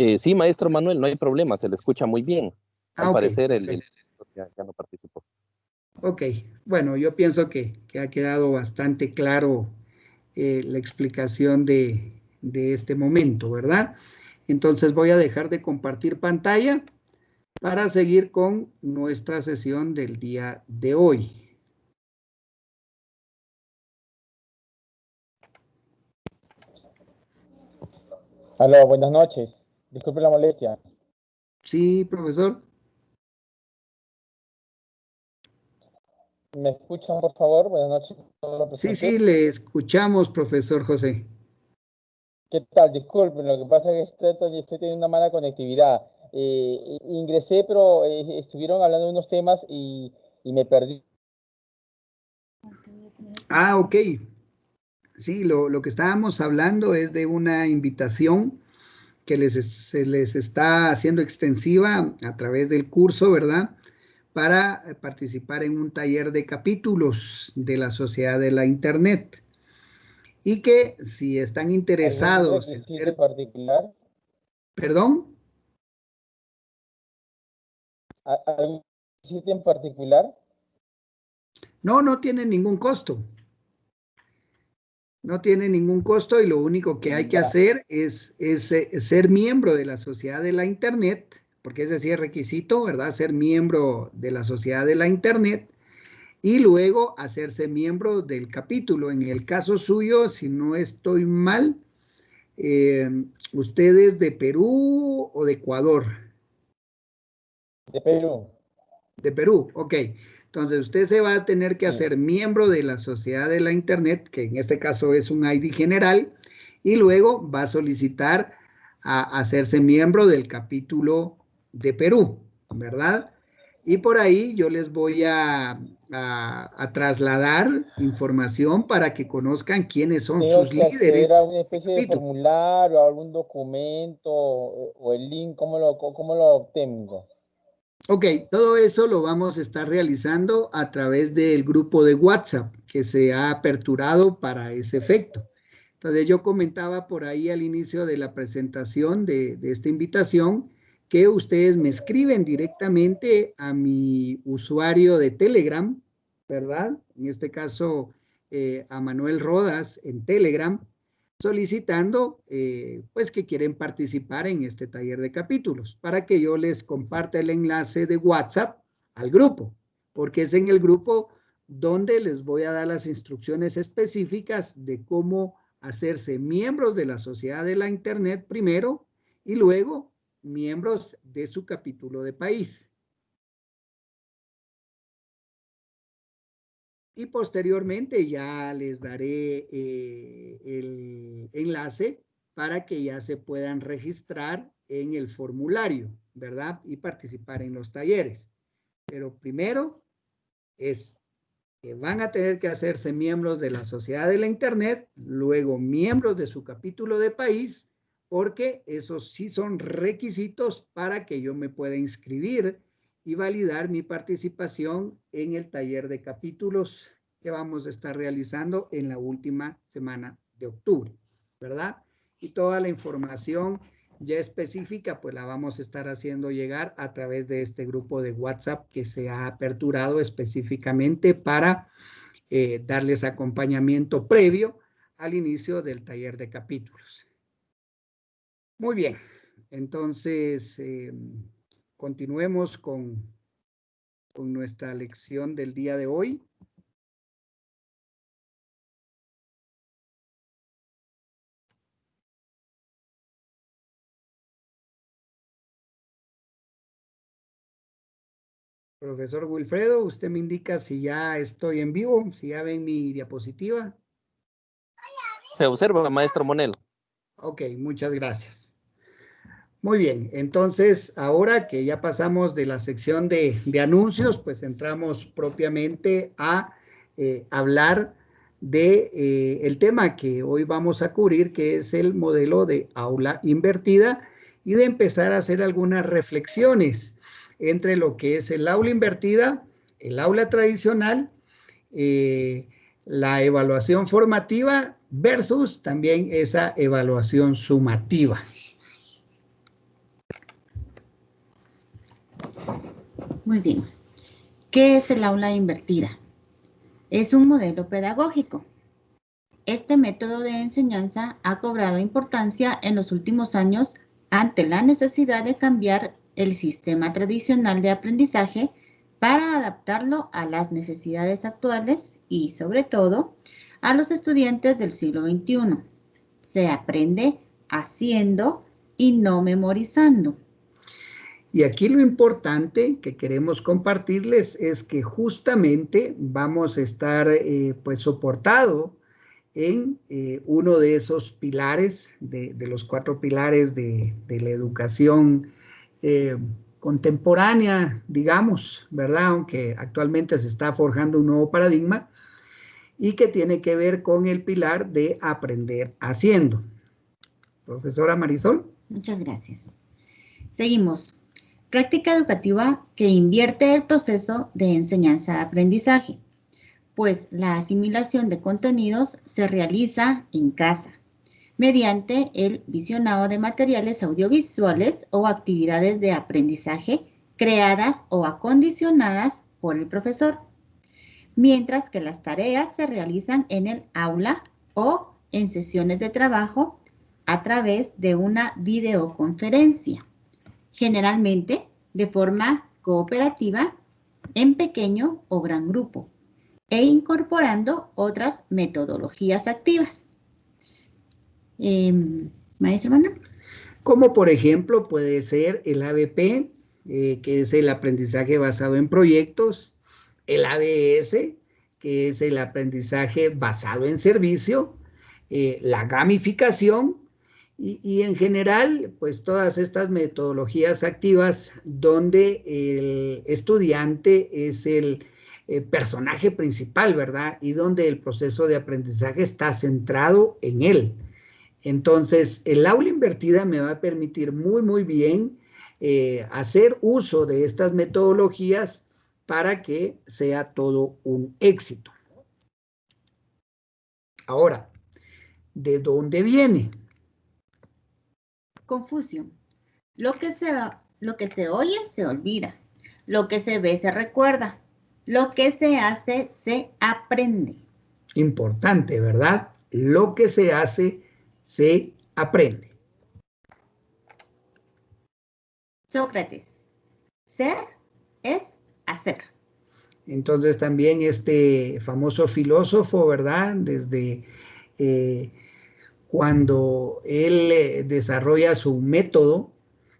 eh, sí, maestro Manuel, no hay problema, se le escucha muy bien. Al ah, parecer el, ya, no participó. Ok, bueno, yo pienso que, ha quedado bastante claro eh, la explicación de, de este momento, ¿verdad? Entonces voy a dejar de compartir pantalla para seguir con nuestra sesión del día de hoy. Hola, buenas noches. Disculpe la molestia. Sí, profesor. ¿Me escuchan, por favor? Buenas noches. Sí, sí, le escuchamos, profesor José. ¿Qué tal? Disculpen, lo que pasa es que estoy, teniendo una mala conectividad. Eh, ingresé, pero eh, estuvieron hablando de unos temas y, y, me perdí. Ah, ok. Sí, lo, lo que estábamos hablando es de una invitación que les, se les está haciendo extensiva a través del curso, ¿verdad? Para participar en un taller de capítulos de la Sociedad de la Internet. Y que si están interesados en ser... particular? ¿Perdón? ¿Algún sitio en particular? No, no tiene ningún costo. No tiene ningún costo y lo único que hay que hacer es, es, eh, ser miembro de la sociedad de la Internet, porque es decir, requisito, ¿verdad? Ser miembro de la sociedad de la Internet y luego hacerse miembro del capítulo. En el caso suyo, si no estoy mal, eh, ¿ustedes de Perú o de Ecuador? De Perú. De Perú, ok. Entonces, usted se va a tener que hacer miembro de la sociedad de la Internet, que en este caso es un ID general, y luego va a solicitar a hacerse miembro del capítulo de Perú, ¿verdad? Y por ahí yo les voy a, trasladar información para que conozcan quiénes son sus líderes. ¿Alguna especie de formulario, algún documento o el link? ¿Cómo lo, cómo lo obtengo? Ok, todo eso lo vamos a estar realizando a través del grupo de WhatsApp que se ha aperturado para ese efecto. Entonces yo comentaba por ahí al inicio de la presentación de, esta invitación que ustedes me escriben directamente a mi usuario de Telegram, ¿verdad? En este caso eh, a Manuel Rodas en Telegram solicitando eh, pues que quieren participar en este taller de capítulos para que yo les comparta el enlace de WhatsApp al grupo, porque es en el grupo donde les voy a dar las instrucciones específicas de cómo hacerse miembros de la sociedad de la Internet primero y luego miembros de su capítulo de país. Y posteriormente ya les daré eh, el enlace para que ya se puedan registrar en el formulario, ¿verdad? Y participar en los talleres. Pero primero es que van a tener que hacerse miembros de la sociedad de la Internet, luego miembros de su capítulo de país, porque esos sí son requisitos para que yo me pueda inscribir y validar mi participación en el taller de capítulos que vamos a estar realizando en la última semana de octubre, ¿verdad? Y toda la información ya específica, pues la vamos a estar haciendo llegar a través de este grupo de WhatsApp que se ha aperturado específicamente para eh, darles acompañamiento previo al inicio del taller de capítulos. Muy bien, entonces em, continuemos con, con nuestra lección del día de hoy. Profesor Wilfredo, usted me indica si ya estoy en vivo, si ya ven mi diapositiva. Se observa, maestro Monel. Ok, muchas gracias. Muy bien, entonces ahora que ya pasamos de la sección de, anuncios, pues entramos propiamente a eh, hablar de eh, el tema que hoy vamos a cubrir, que es el modelo de aula invertida y de empezar a hacer algunas reflexiones entre lo que es el aula invertida, el aula tradicional, eh, la evaluación formativa versus también esa evaluación sumativa. Muy bien. ¿Qué es el aula invertida? Es un modelo pedagógico. Este método de enseñanza ha cobrado importancia en los últimos años ante la necesidad de cambiar el sistema tradicional de aprendizaje para adaptarlo a las necesidades actuales y, sobre todo, a los estudiantes del siglo XXI. Se aprende haciendo y no memorizando. Y aquí lo importante que queremos compartirles es que justamente vamos a estar eh, pues soportado en eh, uno de esos pilares, de, los cuatro pilares de, la educación eh, contemporánea, digamos, ¿verdad? Aunque actualmente se está forjando un nuevo paradigma y que tiene que ver con el pilar de aprender haciendo. Profesora Marisol. Muchas gracias. Seguimos. Práctica educativa que invierte el proceso de enseñanza-aprendizaje, pues la asimilación de contenidos se realiza en casa, mediante el visionado de materiales audiovisuales o actividades de aprendizaje creadas o acondicionadas por el profesor, mientras que las tareas se realizan en el aula o en sesiones de trabajo a través de una videoconferencia, generalmente de forma cooperativa en pequeño o gran grupo e incorporando otras metodologías activas. Eh, Maestro. Como por ejemplo puede ser el ABP, eh, que es el aprendizaje basado en proyectos, el ABS, que es el aprendizaje basado en servicio, eh, la gamificación y, en general, pues todas estas metodologías activas donde el estudiante es el eh, personaje principal, ¿verdad? Y donde el proceso de aprendizaje está centrado en él. Entonces, el aula invertida me va a permitir muy, muy bien eh, hacer uso de estas metodologías para que sea todo un éxito. Ahora, ¿de dónde viene? Confusión. Lo que, se, lo que se oye se olvida. Lo que se ve se recuerda. Lo que se hace se aprende. Importante, ¿verdad? Lo que se hace se aprende. Sócrates. Ser es hacer. Entonces también este famoso filósofo, ¿verdad? Desde eh, cuando él eh, desarrolla su método,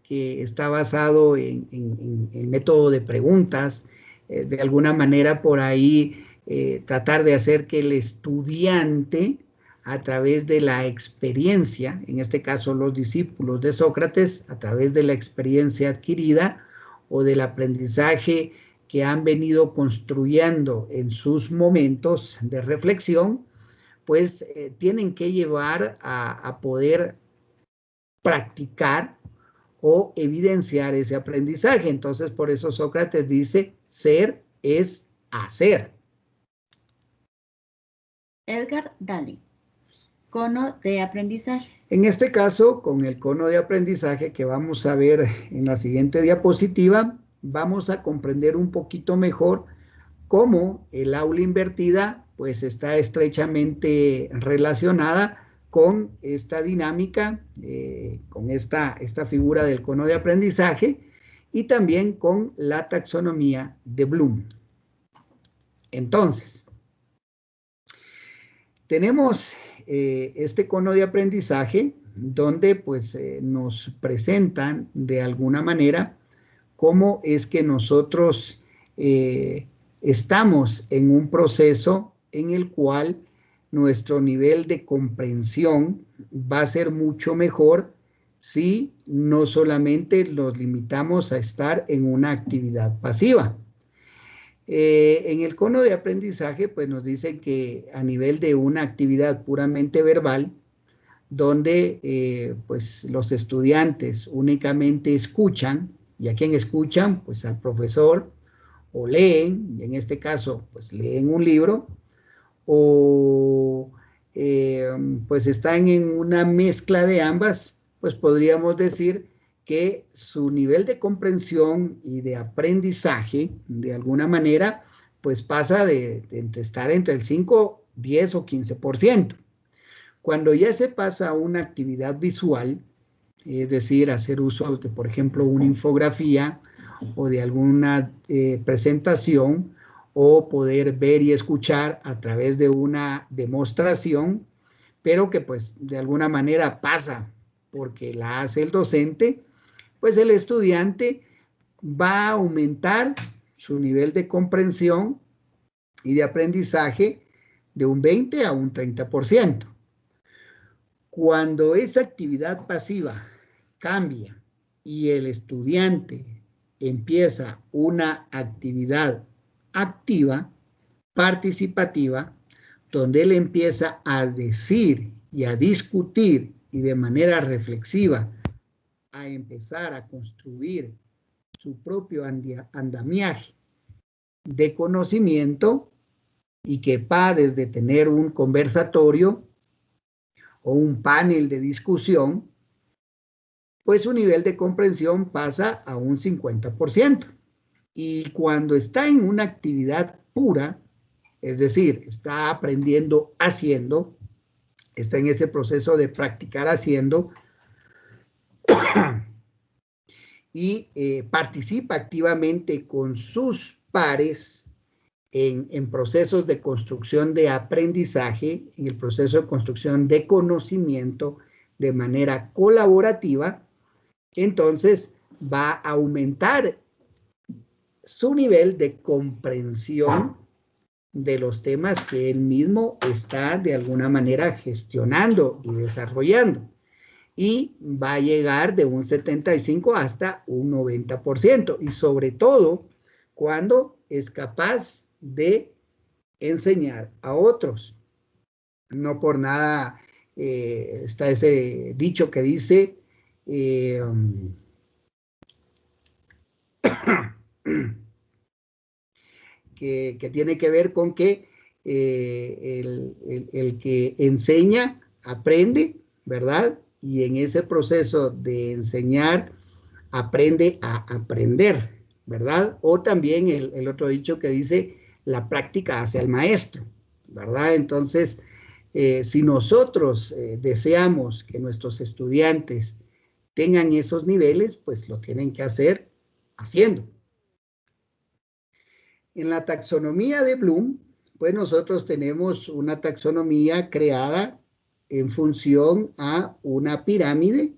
que está basado en, el método de preguntas, eh, de alguna manera por ahí eh, tratar de hacer que el estudiante, a través de la experiencia, en este caso los discípulos de Sócrates, a través de la experiencia adquirida o del aprendizaje que han venido construyendo en sus momentos de reflexión, pues eh, tienen que llevar a, poder practicar o evidenciar ese aprendizaje. Entonces, por eso Sócrates dice, ser es hacer. Edgar Daly, cono de aprendizaje. En este caso, con el cono de aprendizaje que vamos a ver en la siguiente diapositiva, vamos a comprender un poquito mejor cómo el aula invertida pues está estrechamente relacionada con esta dinámica, eh, con esta, esta figura del cono de aprendizaje y también con la taxonomía de Bloom. Entonces, tenemos eh, este cono de aprendizaje donde pues eh, nos presentan de alguna manera cómo es que nosotros estamos en un proceso en el cual nuestro nivel de comprensión va a ser mucho mejor si no solamente nos limitamos a estar en una actividad pasiva. Eh, en el cono de aprendizaje, pues nos dice que a nivel de una actividad puramente verbal, donde eh, pues los estudiantes únicamente escuchan, y a quién escuchan, pues al profesor, o leen, y en este caso, pues leen un libro, o eh, pues están en una mezcla de ambas, pues podríamos decir que su nivel de comprensión y de aprendizaje, de alguna manera, pues pasa de, estar entre el 5, 10 o 15%. Cuando ya se pasa a una actividad visual, es decir, hacer uso de, por ejemplo, una infografía o de alguna eh, presentación, o poder ver y escuchar a través de una demostración, pero que pues de alguna manera pasa porque la hace el docente, pues el estudiante va a aumentar su nivel de comprensión y de aprendizaje de un 20 a un 30%. Cuando esa actividad pasiva cambia y el estudiante empieza una actividad activa, participativa, donde él empieza a decir y a discutir y de manera reflexiva a empezar a construir su propio andamiaje de conocimiento y que va desde tener un conversatorio o un panel de discusión, pues su nivel de comprensión pasa a un 50%. Y cuando está en una actividad pura, es decir, está aprendiendo haciendo, está en ese proceso de practicar haciendo, <coughs> y eh, participa activamente con sus pares en, en, procesos de construcción de aprendizaje, en el proceso de construcción de conocimiento de manera colaborativa, entonces va a aumentar su nivel de comprensión de los temas que él mismo está de alguna manera gestionando y desarrollando y va a llegar de un 75 hasta un 90%. Y sobre todo cuando es capaz de enseñar a otros. No por nada eh, está ese dicho que dice eh, <clears throat> que, tiene que ver con que eh, el que enseña aprende, ¿verdad? y en ese proceso de enseñar aprende a aprender, ¿verdad? O también el, otro dicho que dice, la práctica hace al maestro, ¿verdad? Entonces, eh, si nosotros eh, deseamos que nuestros estudiantes tengan esos niveles, pues lo tienen que hacer haciendo. En la taxonomía de Bloom, pues nosotros tenemos una taxonomía creada en función a una pirámide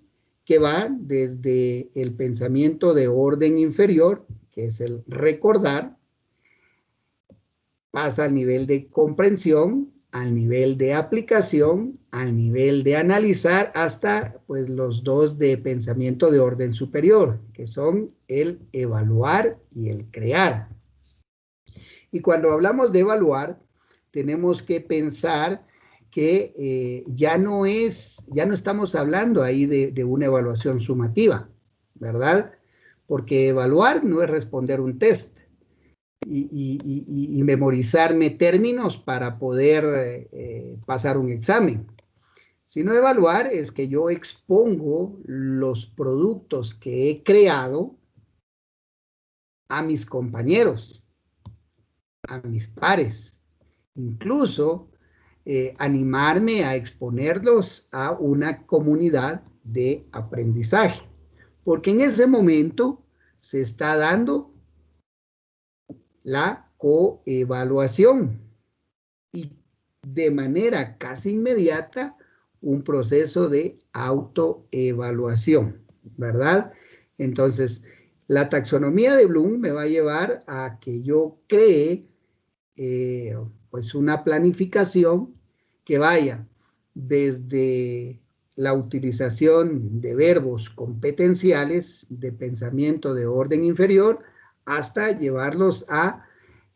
que va desde el pensamiento de orden inferior, que es el recordar, pasa al nivel de comprensión, al nivel de aplicación, al nivel de analizar, hasta pues los dos de pensamiento de orden superior, que son el evaluar y el crear. Y cuando hablamos de evaluar, tenemos que pensar que eh, ya no es, ya no estamos hablando ahí de, una evaluación sumativa, ¿verdad? Porque evaluar no es responder un test y, memorizarme términos para poder eh, pasar un examen. Sino evaluar es que yo expongo los productos que he creado a mis compañeros, a mis pares, incluso eh, animarme a exponerlos a una comunidad de aprendizaje, porque en ese momento se está dando la coevaluación y de manera casi inmediata un proceso de autoevaluación, ¿verdad? Entonces, la taxonomía de Bloom me va a llevar a que yo cree eh, pues una planificación que vaya desde la utilización de verbos competenciales de pensamiento de orden inferior hasta llevarlos a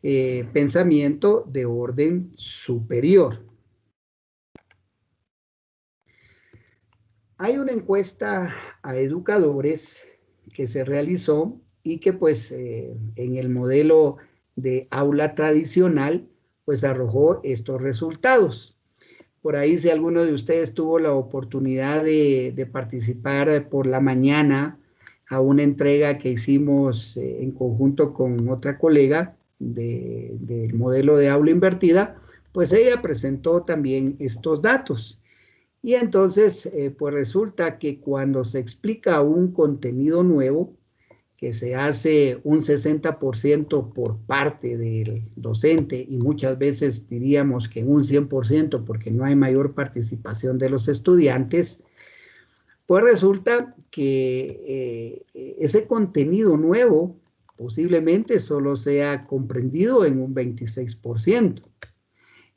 eh, pensamiento de orden superior. Hay una encuesta a educadores que se realizó y que pues eh, en el modelo de aula tradicional pues arrojó estos resultados. Por ahí si alguno de ustedes tuvo la oportunidad de, participar por la mañana a una entrega que hicimos eh, en conjunto con otra colega del modelo de aula invertida, pues ella presentó también estos datos. Y entonces, eh, pues resulta que cuando se explica un contenido nuevo, que se hace un 60% por parte del docente y muchas veces diríamos que un 100% porque no hay mayor participación de los estudiantes, pues resulta que eh, ese contenido nuevo posiblemente solo sea comprendido en un 26%.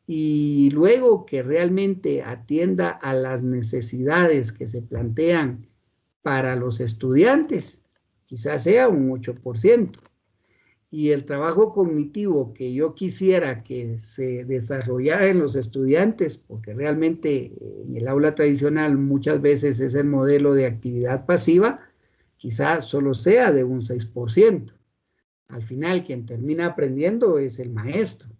Y luego que realmente atienda a las necesidades que se plantean para los estudiantes, quizás sea un 8%. Y el trabajo cognitivo que yo quisiera que se desarrollara en los estudiantes, porque realmente en el aula tradicional muchas veces es el modelo de actividad pasiva, quizá solo sea de un 6%. Al final, quien termina aprendiendo es el maestro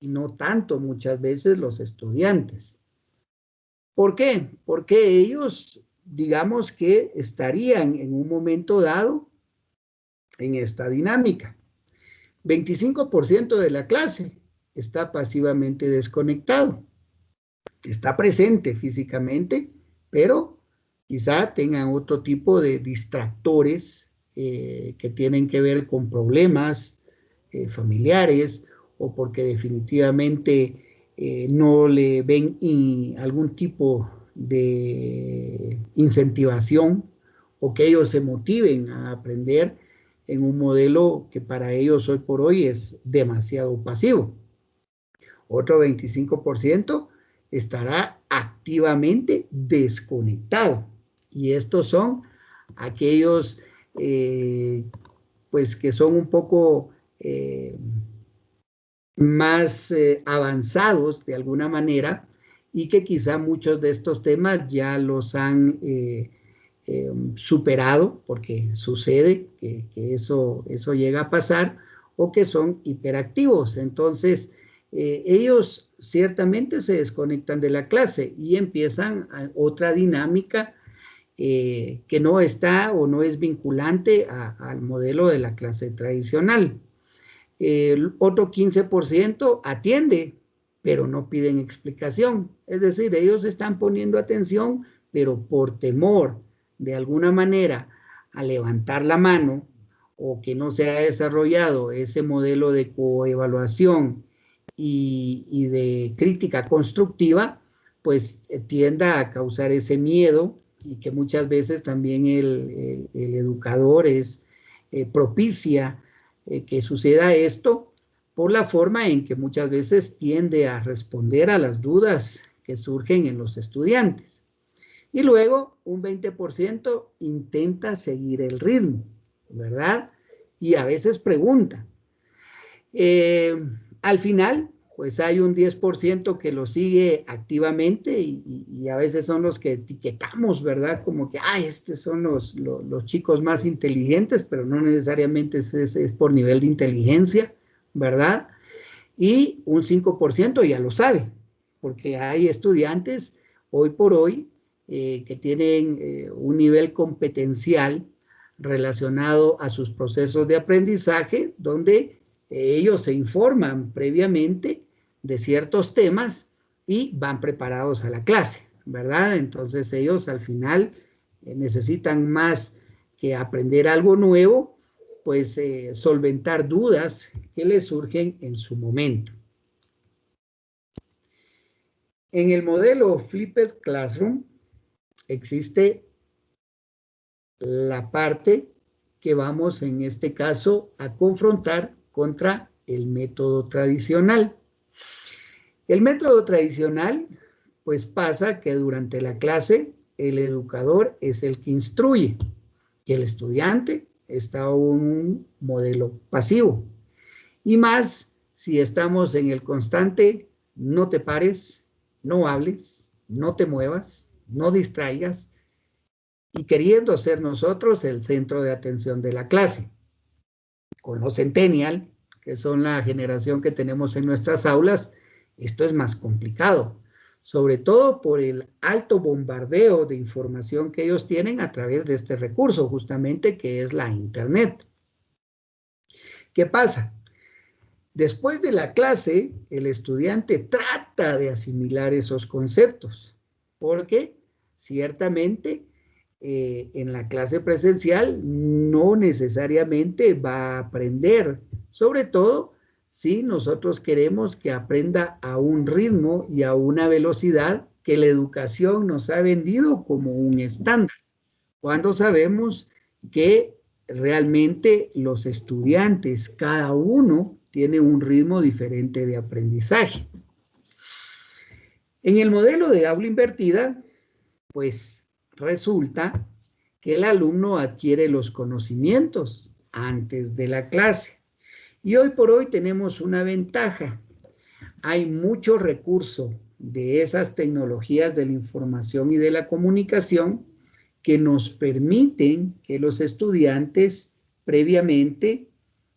y no tanto muchas veces los estudiantes. ¿Por qué? Porque ellos, digamos que estarían en un momento dado en esta dinámica. 25% de la clase está pasivamente desconectado. Está presente físicamente, pero quizá tengan otro tipo de distractores eh, que tienen que ver con problemas eh, familiares o porque definitivamente eh, no le ven algún tipo de incentivación o que ellos se motiven a aprender en un modelo que para ellos hoy por hoy es demasiado pasivo. Otro 25% estará activamente desconectado. Y estos son aquellos eh, pues que son un poco eh, más eh, avanzados de alguna manera y que quizá muchos de estos temas ya los han eh, em, superado porque sucede que, eso, eso llega a pasar o que son hiperactivos. Entonces, eh, ellos ciertamente se desconectan de la clase y empiezan otra dinámica que no está o no es vinculante al modelo de la clase tradicional. El otro 15% atiende, pero no piden explicación. Es decir, ellos están poniendo atención, pero por temor de alguna manera a levantar la mano o que no se ha desarrollado ese modelo de coevaluación y, de crítica constructiva, pues eh, tienda a causar ese miedo y que muchas veces también el, educador es eh, propicia eh, que suceda esto por la forma en que muchas veces tiende a responder a las dudas que surgen en los estudiantes. Y luego un 20% intenta seguir el ritmo, ¿verdad? Y a veces pregunta. Eh, al final, pues hay un 10% que lo sigue activamente y, a veces son los que etiquetamos, ¿verdad? Como que, ay, estos son los, los, chicos más inteligentes, pero no necesariamente es, es, por nivel de inteligencia, ¿verdad? Y un 5% ya lo sabe, porque hay estudiantes hoy por hoy eh, que tienen eh, un nivel competencial relacionado a sus procesos de aprendizaje, donde ellos se informan previamente de ciertos temas y van preparados a la clase, ¿verdad? Entonces ellos al final eh, necesitan más que aprender algo nuevo, pues eh, solventar dudas que les surgen en su momento. En el modelo Flipped Classroom existe la parte que vamos en este caso a confrontar contra el método tradicional. El método tradicional, pues pasa que durante la clase el educador es el que instruye y el estudiante está un modelo pasivo. Y más si estamos en el constante no te pares, no hables, no te muevas, no distraigas y queriendo ser nosotros el centro de atención de la clase. Con los centennial, que son la generación que tenemos en nuestras aulas, esto es más complicado, sobre todo por el alto bombardeo de información que ellos tienen a través de este recurso, justamente que es la Internet. ¿Qué pasa? Después de la clase, el estudiante trata de asimilar esos conceptos, porque ciertamente eh, en la clase presencial no necesariamente va a aprender, sobre todo si nosotros queremos que aprenda a un ritmo y a una velocidad que la educación nos ha vendido como un estándar, cuando sabemos que realmente los estudiantes, cada uno tiene un ritmo diferente de aprendizaje. En el modelo de aula invertida, pues resulta que el alumno adquiere los conocimientos antes de la clase y hoy por hoy tenemos una ventaja. Hay mucho recurso de esas tecnologías de la información y de la comunicación que nos permiten que los estudiantes previamente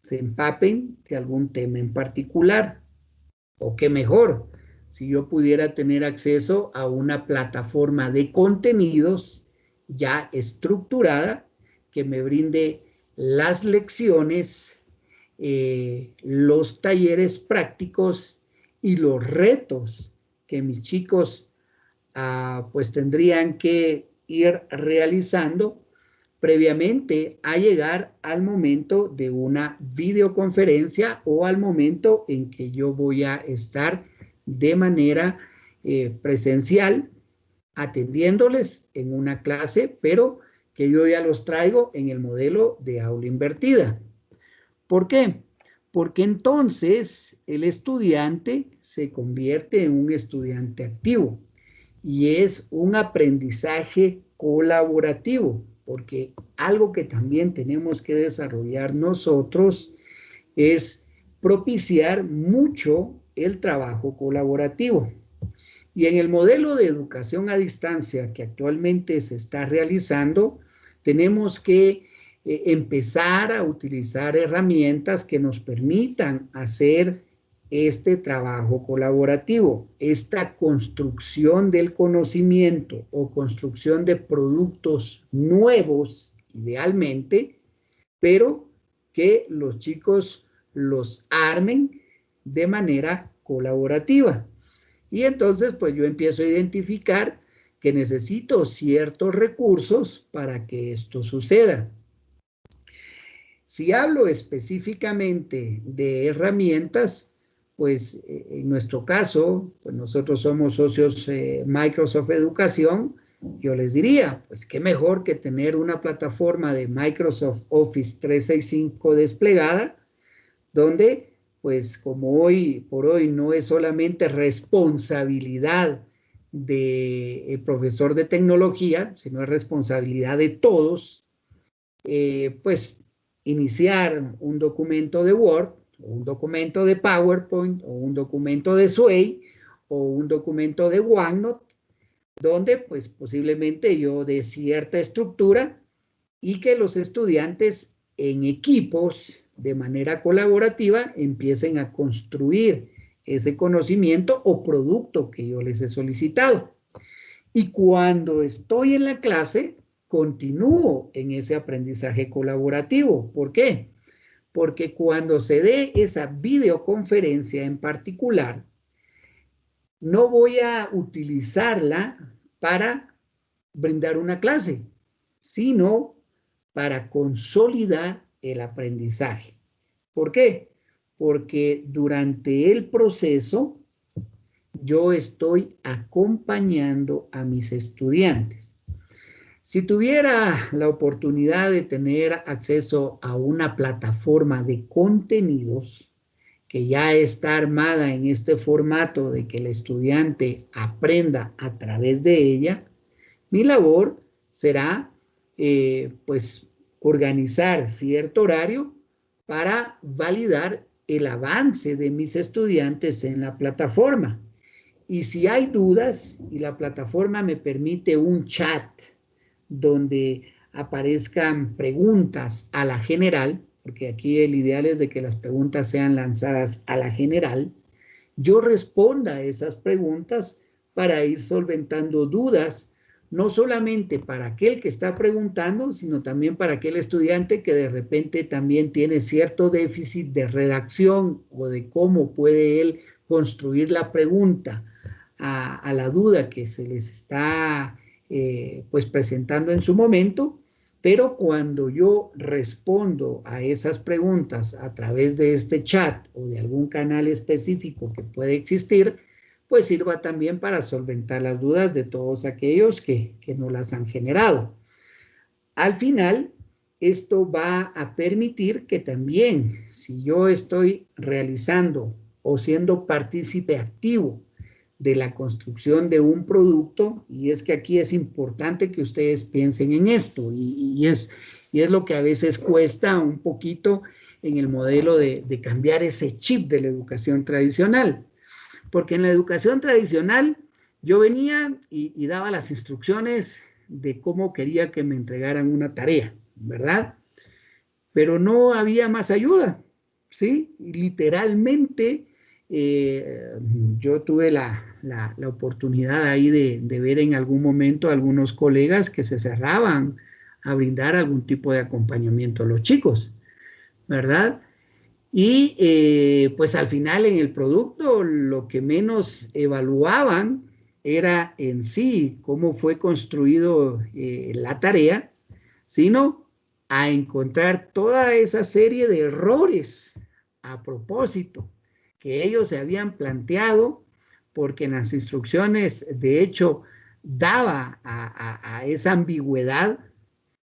se empapen de algún tema en particular. O qué mejor, si yo pudiera tener acceso a una plataforma de contenidos ya estructurada que me brinde las lecciones, eh, los talleres prácticos y los retos que mis chicos ah, pues tendrían que ir realizando previamente a llegar al momento de una videoconferencia o al momento en que yo voy a estar de manera eh, presencial atendiéndoles en una clase, pero que yo ya los traigo en el modelo de aula invertida. ¿Por qué? Porque entonces el estudiante se convierte en un estudiante activo y es un aprendizaje colaborativo, porque algo que también tenemos que desarrollar nosotros es propiciar mucho el trabajo colaborativo. Y en el modelo de educación a distancia que actualmente se está realizando, tenemos que eh, empezar a utilizar herramientas que nos permitan hacer este trabajo colaborativo, esta construcción del conocimiento o construcción de productos nuevos, idealmente, pero que los chicos los armen de manera colaborativa. Y entonces, pues yo empiezo a identificar que necesito ciertos recursos para que esto suceda. Si hablo específicamente de herramientas, pues eh, en nuestro caso, pues nosotros somos socios eh, Microsoft Educación, yo les diría, pues qué mejor que tener una plataforma de Microsoft Office 365 desplegada, donde pues como hoy por hoy no es solamente responsabilidad del profesor de tecnología, sino es responsabilidad de todos, eh, pues iniciar un documento de Word, un documento de PowerPoint, o un documento de Sway, o un documento de OneNote, donde pues posiblemente yo de cierta estructura y que los estudiantes en equipos de manera colaborativa empiecen a construir ese conocimiento o producto que yo les he solicitado. Y cuando estoy en la clase, continúo en ese aprendizaje colaborativo. ¿Por qué? Porque cuando se dé esa videoconferencia en particular, no voy a utilizarla para brindar una clase, sino para consolidar el aprendizaje. ¿Por qué? Porque durante el proceso yo estoy acompañando a mis estudiantes. Si tuviera la oportunidad de tener acceso a una plataforma de contenidos que ya está armada en este formato de que el estudiante aprenda a través de ella, mi labor será eh, pues organizar cierto horario para validar el avance de mis estudiantes en la plataforma. Y si hay dudas y la plataforma me permite un chat donde aparezcan preguntas a la general, porque aquí el ideal es de que las preguntas sean lanzadas a la general, yo responda a esas preguntas para ir solventando dudas no solamente para aquel que está preguntando, sino también para aquel estudiante que de repente también tiene cierto déficit de redacción o de cómo puede él construir la pregunta a, la duda que se les está eh, pues presentando en su momento, pero cuando yo respondo a esas preguntas a través de este chat o de algún canal específico que puede existir, pues sirva también para solventar las dudas de todos aquellos que, que no las han generado. Al final, esto va a permitir que también, si yo estoy realizando o siendo partícipe activo de la construcción de un producto, y es que aquí es importante que ustedes piensen en esto, y, es, y es lo que a veces cuesta un poquito en el modelo de, cambiar ese chip de la educación tradicional. Porque en la educación tradicional yo venía y, daba las instrucciones de cómo quería que me entregaran una tarea, ¿verdad? Pero no había más ayuda, ¿sí? literalmente eh, yo tuve la, oportunidad ahí de, de, ver en algún momento algunos colegas que se cerraban a brindar algún tipo de acompañamiento a los chicos, ¿verdad? Y eh, pues al final en el producto lo que menos evaluaban era en sí cómo fue construido eh, la tarea, sino a encontrar toda esa serie de errores a propósito que ellos se habían planteado porque en las instrucciones de hecho daba a esa ambigüedad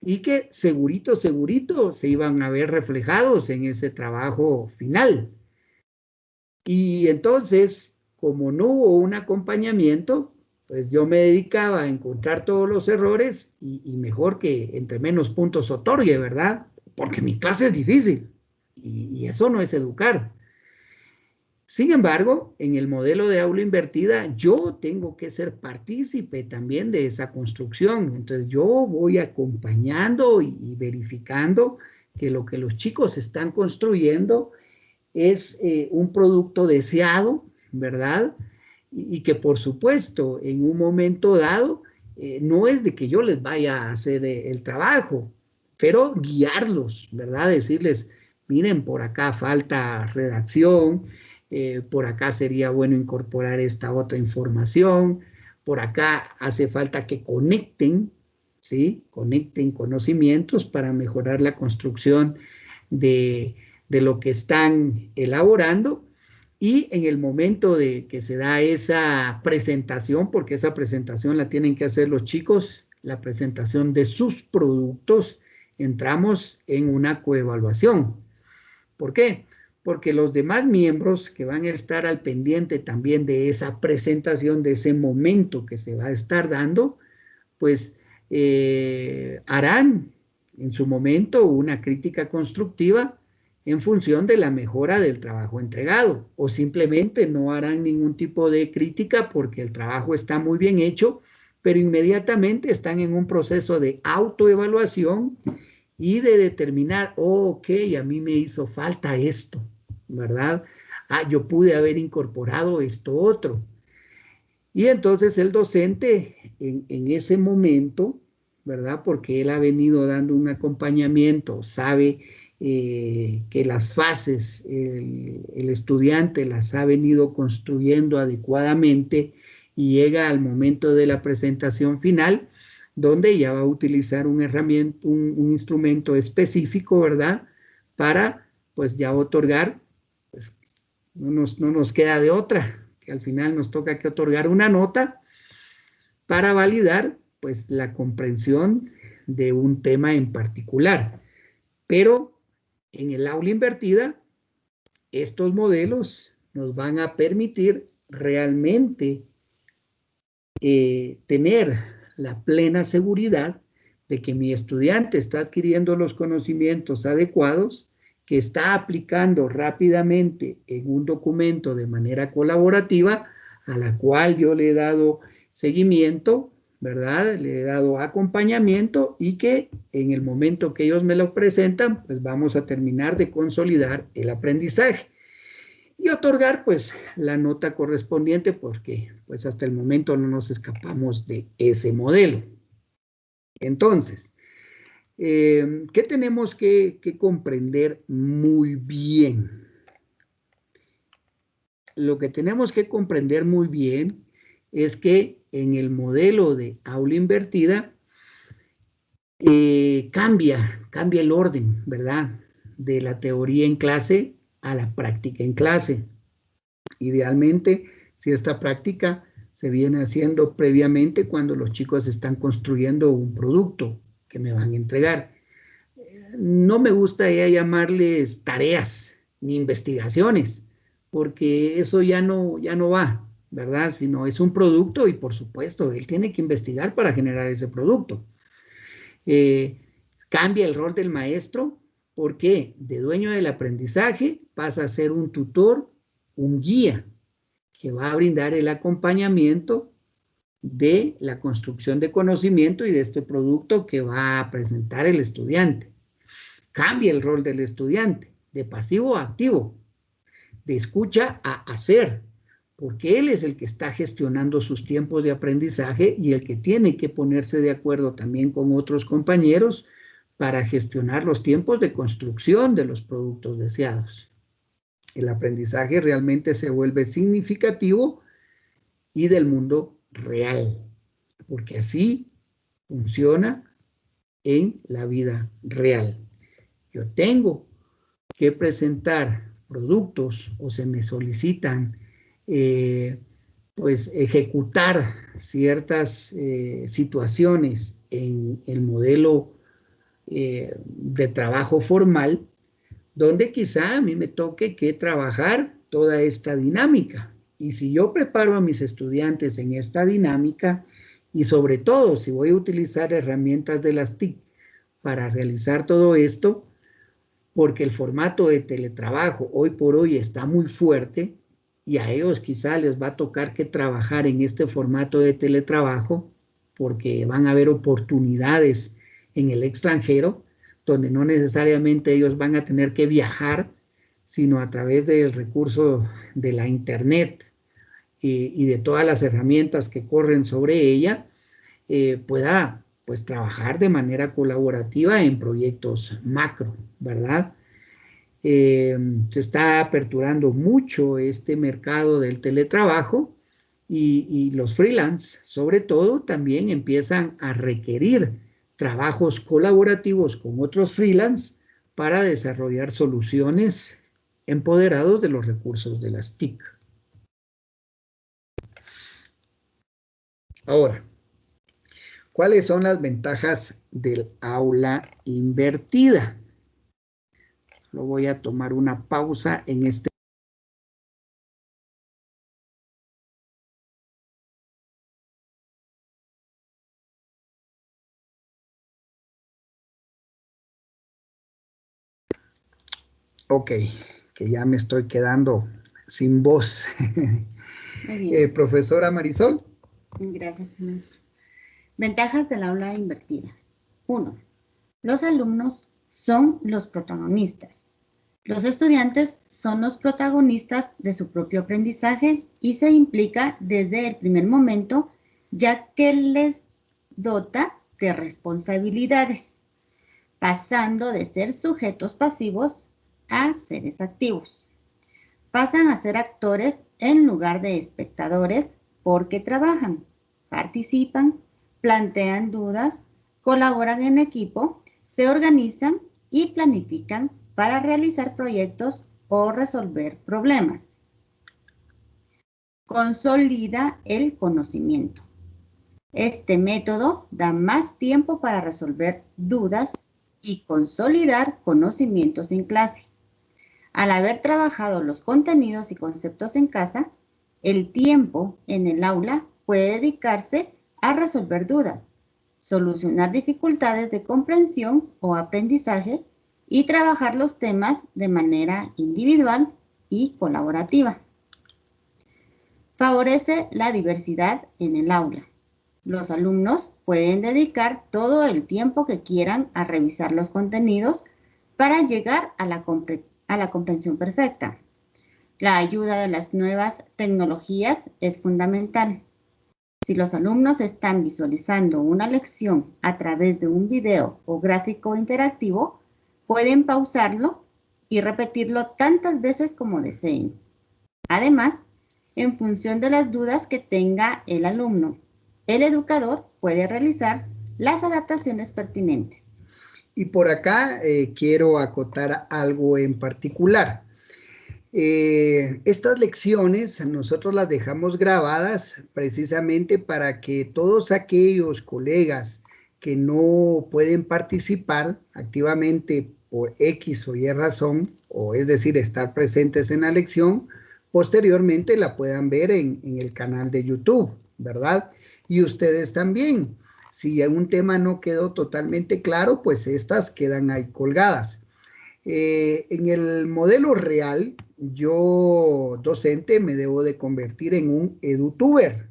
y que segurito, segurito se iban a ver reflejados en ese trabajo final. Y entonces, como no hubo un acompañamiento, pues yo me dedicaba a encontrar todos los errores y, mejor que entre menos puntos otorgue, ¿verdad? Porque mi clase es difícil y eso no es educar. Sin embargo, en el modelo de aula invertida, yo tengo que ser partícipe también de esa construcción. Entonces, yo voy acompañando y, verificando que lo que los chicos están construyendo es eh, un producto deseado, ¿verdad? Y, que por supuesto, en un momento dado, eh, no es de que yo les vaya a hacer eh, el trabajo, pero guiarlos, ¿verdad? Decirles, miren, por acá falta redacción, eh, por acá sería bueno incorporar esta otra información, por acá hace falta que conecten, ¿sí? Conecten conocimientos para mejorar la construcción de, de lo que están elaborando y en el momento de que se da esa presentación, porque esa presentación la tienen que hacer los chicos, la presentación de sus productos, entramos en una coevaluación. ¿Por qué? Porque los demás miembros que van a estar al pendiente también de esa presentación, de ese momento que se va a estar dando, pues eh, harán en su momento una crítica constructiva en función de la mejora del trabajo entregado o simplemente no harán ningún tipo de crítica porque el trabajo está muy bien hecho, pero inmediatamente están en un proceso de autoevaluación y de determinar, oh, ok, a mí me hizo falta esto, ¿verdad? Ah, yo pude haber incorporado esto otro. Y entonces el docente en, ese momento, ¿verdad? Porque él ha venido dando un acompañamiento, sabe eh, que las fases el, el, estudiante las ha venido construyendo adecuadamente y llega al momento de la presentación final, donde ya va a utilizar un herramienta, un, un instrumento específico, ¿verdad? Para pues ya otorgar no nos, queda de otra, que al final nos toca que otorgar una nota para validar pues la comprensión de un tema en particular. Pero en el aula invertida, estos modelos nos van a permitir realmente eh, tener la plena seguridad de que mi estudiante está adquiriendo los conocimientos adecuados está aplicando rápidamente en un documento de manera colaborativa, a la cual yo le he dado seguimiento, ¿verdad? Le he dado acompañamiento y que en el momento que ellos me lo presentan, pues vamos a terminar de consolidar el aprendizaje y otorgar pues la nota correspondiente porque pues hasta el momento no nos escapamos de ese modelo. Entonces, eh, ¿Qué tenemos que, comprender muy bien? Lo que tenemos que comprender muy bien es que en el modelo de aula invertida eh, cambia, cambia el orden, ¿verdad? De la teoría en clase a la práctica en clase. Idealmente, si esta práctica se viene haciendo previamente cuando los chicos están construyendo un producto, que me van a entregar. No me gusta ya llamarles tareas ni investigaciones, porque eso ya no, ya no va, ¿verdad? Sino es un producto y por supuesto, él tiene que investigar para generar ese producto. Eh, cambia el rol del maestro, porque de dueño del aprendizaje pasa a ser un tutor, un guía, que va a brindar el acompañamiento de la construcción de conocimiento y de este producto que va a presentar el estudiante. Cambia el rol del estudiante de pasivo a activo, de escucha a hacer, porque él es el que está gestionando sus tiempos de aprendizaje y el que tiene que ponerse de acuerdo también con otros compañeros para gestionar los tiempos de construcción de los productos deseados. El aprendizaje realmente se vuelve significativo y del mundo real, porque así funciona en la vida real. Yo tengo que presentar productos o se me solicitan eh, pues ejecutar ciertas eh, situaciones en el modelo eh, de trabajo formal, donde quizá a mí me toque que trabajar toda esta dinámica. Y si yo preparo a mis estudiantes en esta dinámica, y sobre todo si voy a utilizar herramientas de las TIC para realizar todo esto, porque el formato de teletrabajo hoy por hoy está muy fuerte y a ellos quizá les va a tocar que trabajar en este formato de teletrabajo porque van a haber oportunidades en el extranjero donde no necesariamente ellos van a tener que viajar, sino a través del recurso de la internet eh, y de todas las herramientas que corren sobre ella, eh, pueda pues trabajar de manera colaborativa en proyectos macro, ¿verdad? Eh, se está aperturando mucho este mercado del teletrabajo y, los freelance, sobre todo, también empiezan a requerir trabajos colaborativos con otros freelance para desarrollar soluciones empoderados de los recursos de las TIC. Ahora, ¿Cuáles son las ventajas del aula invertida? Lo voy a tomar una pausa en este. Ok, que ya me estoy quedando sin voz. Eh, profesora Marisol. Gracias, maestro. Ventajas del aula invertida. 1. Los alumnos son los protagonistas. Los estudiantes son los protagonistas de su propio aprendizaje y se implica desde el primer momento ya que les dota de responsabilidades, pasando de ser sujetos pasivos a seres activos. Pasan a ser actores en lugar de espectadores porque trabajan, participan plantean dudas, colaboran en equipo, se organizan y planifican para realizar proyectos o resolver problemas. Consolida el conocimiento. Este método da más tiempo para resolver dudas y consolidar conocimientos en clase. Al haber trabajado los contenidos y conceptos en casa, el tiempo en el aula puede dedicarse a resolver dudas, solucionar dificultades de comprensión o aprendizaje y trabajar los temas de manera individual y colaborativa. Favorece la diversidad en el aula. Los alumnos pueden dedicar todo el tiempo que quieran a revisar los contenidos para llegar a la, comprensión perfecta. La ayuda de las nuevas tecnologías es fundamental. Si los alumnos están visualizando una lección a través de un video o gráfico interactivo, pueden pausarlo y repetirlo tantas veces como deseen. Además, en función de las dudas que tenga el alumno, el educador puede realizar las adaptaciones pertinentes. Y por acá eh, quiero acotar algo en particular. Eh, estas lecciones nosotros las dejamos grabadas precisamente para que todos aquellos colegas que no pueden participar activamente por X o Y razón, o es decir, estar presentes en la lección, posteriormente la puedan ver en, el canal de YouTube, ¿verdad? Y ustedes también. Si un tema no quedó totalmente claro, pues estas quedan ahí colgadas. Eh, en el modelo real, yo, docente, me debo de convertir en un edutuber.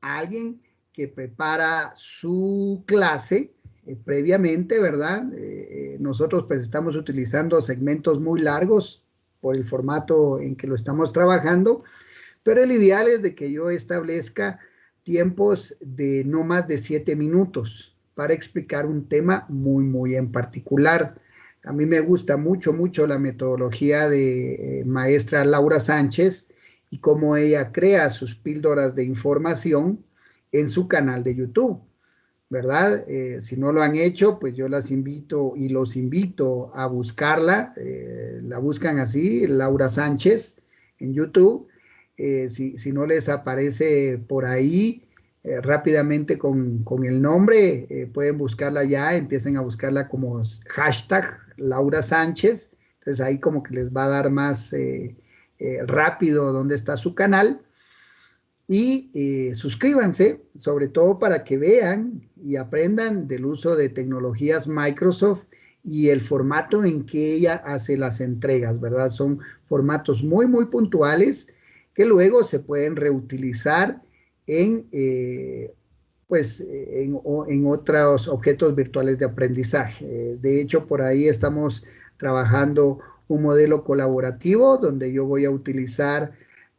alguien que prepara su clase eh, previamente, ¿verdad? Eh, nosotros pues estamos utilizando segmentos muy largos por el formato en que lo estamos trabajando, pero el ideal es de que yo establezca tiempos de no más de siete minutos para explicar un tema muy, muy en particular. A mí me gusta mucho, mucho la metodología de eh, maestra Laura Sánchez y cómo ella crea sus píldoras de información en su canal de YouTube, ¿verdad? Eh, si no lo han hecho, pues yo las invito y los invito a buscarla. Eh, la buscan así, Laura Sánchez, en YouTube. si, si, no les aparece por ahí, eh, rápidamente con, el nombre, eh, pueden buscarla ya, empiecen a buscarla como hashtag Laura Sánchez, entonces ahí como que les va a dar más eh, rápido dónde está su canal. Y suscríbanse, sobre todo para que vean y aprendan del uso de tecnologías Microsoft y el formato en que ella hace las entregas, ¿verdad? Son formatos muy, muy puntuales que luego se pueden reutilizar en, eh, pues, en, en, otros objetos virtuales de aprendizaje. De hecho, por ahí estamos trabajando un modelo colaborativo donde yo voy a utilizar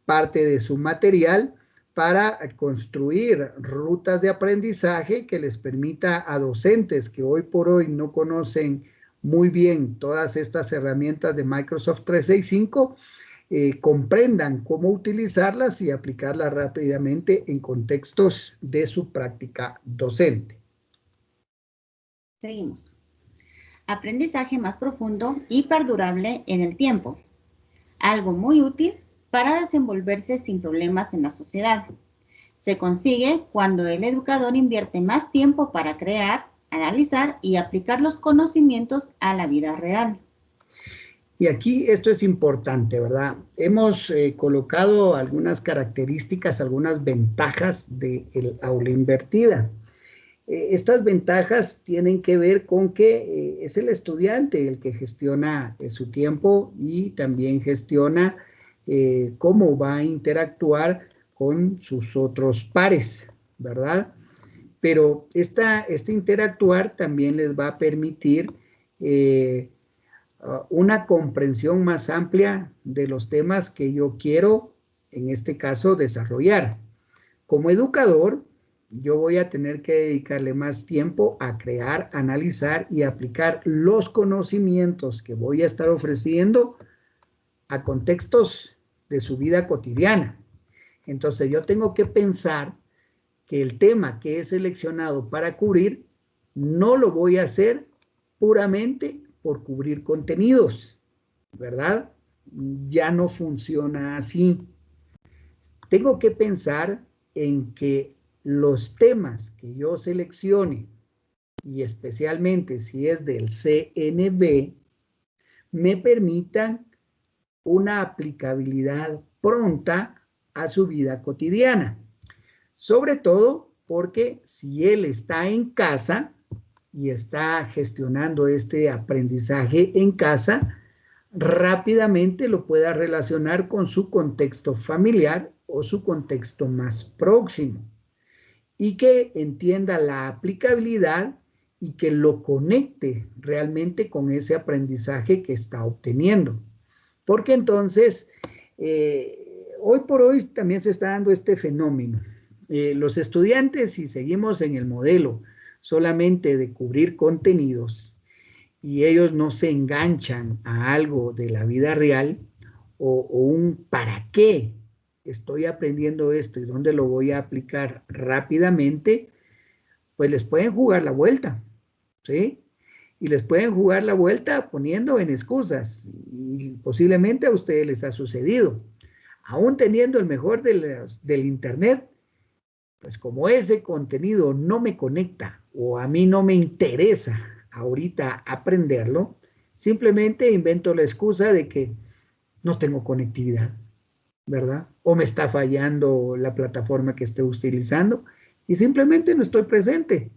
parte de su material para construir rutas de aprendizaje que les permita a docentes que hoy por hoy no conocen muy bien todas estas herramientas de Microsoft 365, eh, comprendan cómo utilizarlas y aplicarlas rápidamente en contextos de su práctica docente. Seguimos. Aprendizaje más profundo y perdurable en el tiempo. Algo muy útil para desenvolverse sin problemas en la sociedad. Se consigue cuando el educador invierte más tiempo para crear, analizar y aplicar los conocimientos a la vida real. Y aquí esto es importante, ¿verdad? Hemos eh, colocado algunas características, algunas ventajas del aula invertida. Eh, estas ventajas tienen que ver con que eh, es el estudiante el que gestiona su tiempo y también gestiona cómo va a interactuar con sus otros pares, ¿verdad? Pero esta, este interactuar también les va a permitir una comprensión más amplia de los temas que yo quiero, en este caso, desarrollar. Como educador, yo voy a tener que dedicarle más tiempo a crear, analizar y aplicar los conocimientos que voy a estar ofreciendo a contextos de su vida cotidiana. Entonces yo tengo que pensar que el tema que he seleccionado para cubrir no lo voy a hacer puramente por cubrir contenidos, ¿verdad? Ya no funciona así. Tengo que pensar en que los temas que yo seleccione, y especialmente si es del CNB, me permitan una aplicabilidad pronta a su vida cotidiana. Sobre todo porque si él está en casa, y está gestionando este aprendizaje en casa, rápidamente lo pueda relacionar con su contexto familiar o su contexto más próximo y que entienda la aplicabilidad y que lo conecte realmente con ese aprendizaje que está obteniendo. Porque entonces, eh, hoy por hoy también se está dando este fenómeno. Eh, los estudiantes, si seguimos en el modelo solamente de cubrir contenidos y ellos no se enganchan a algo de la vida real o, un para qué estoy aprendiendo esto y dónde lo voy a aplicar rápidamente, pues les pueden jugar la vuelta, ¿sí? Y les pueden jugar la vuelta poniendo en excusas y posiblemente a ustedes les ha sucedido. Aún teniendo el mejor del Internet, pues como ese contenido no me conecta o a mí no me interesa ahorita aprenderlo, simplemente invento la excusa de que no tengo conectividad, ¿verdad? O me está fallando la plataforma que esté utilizando y simplemente no estoy presente.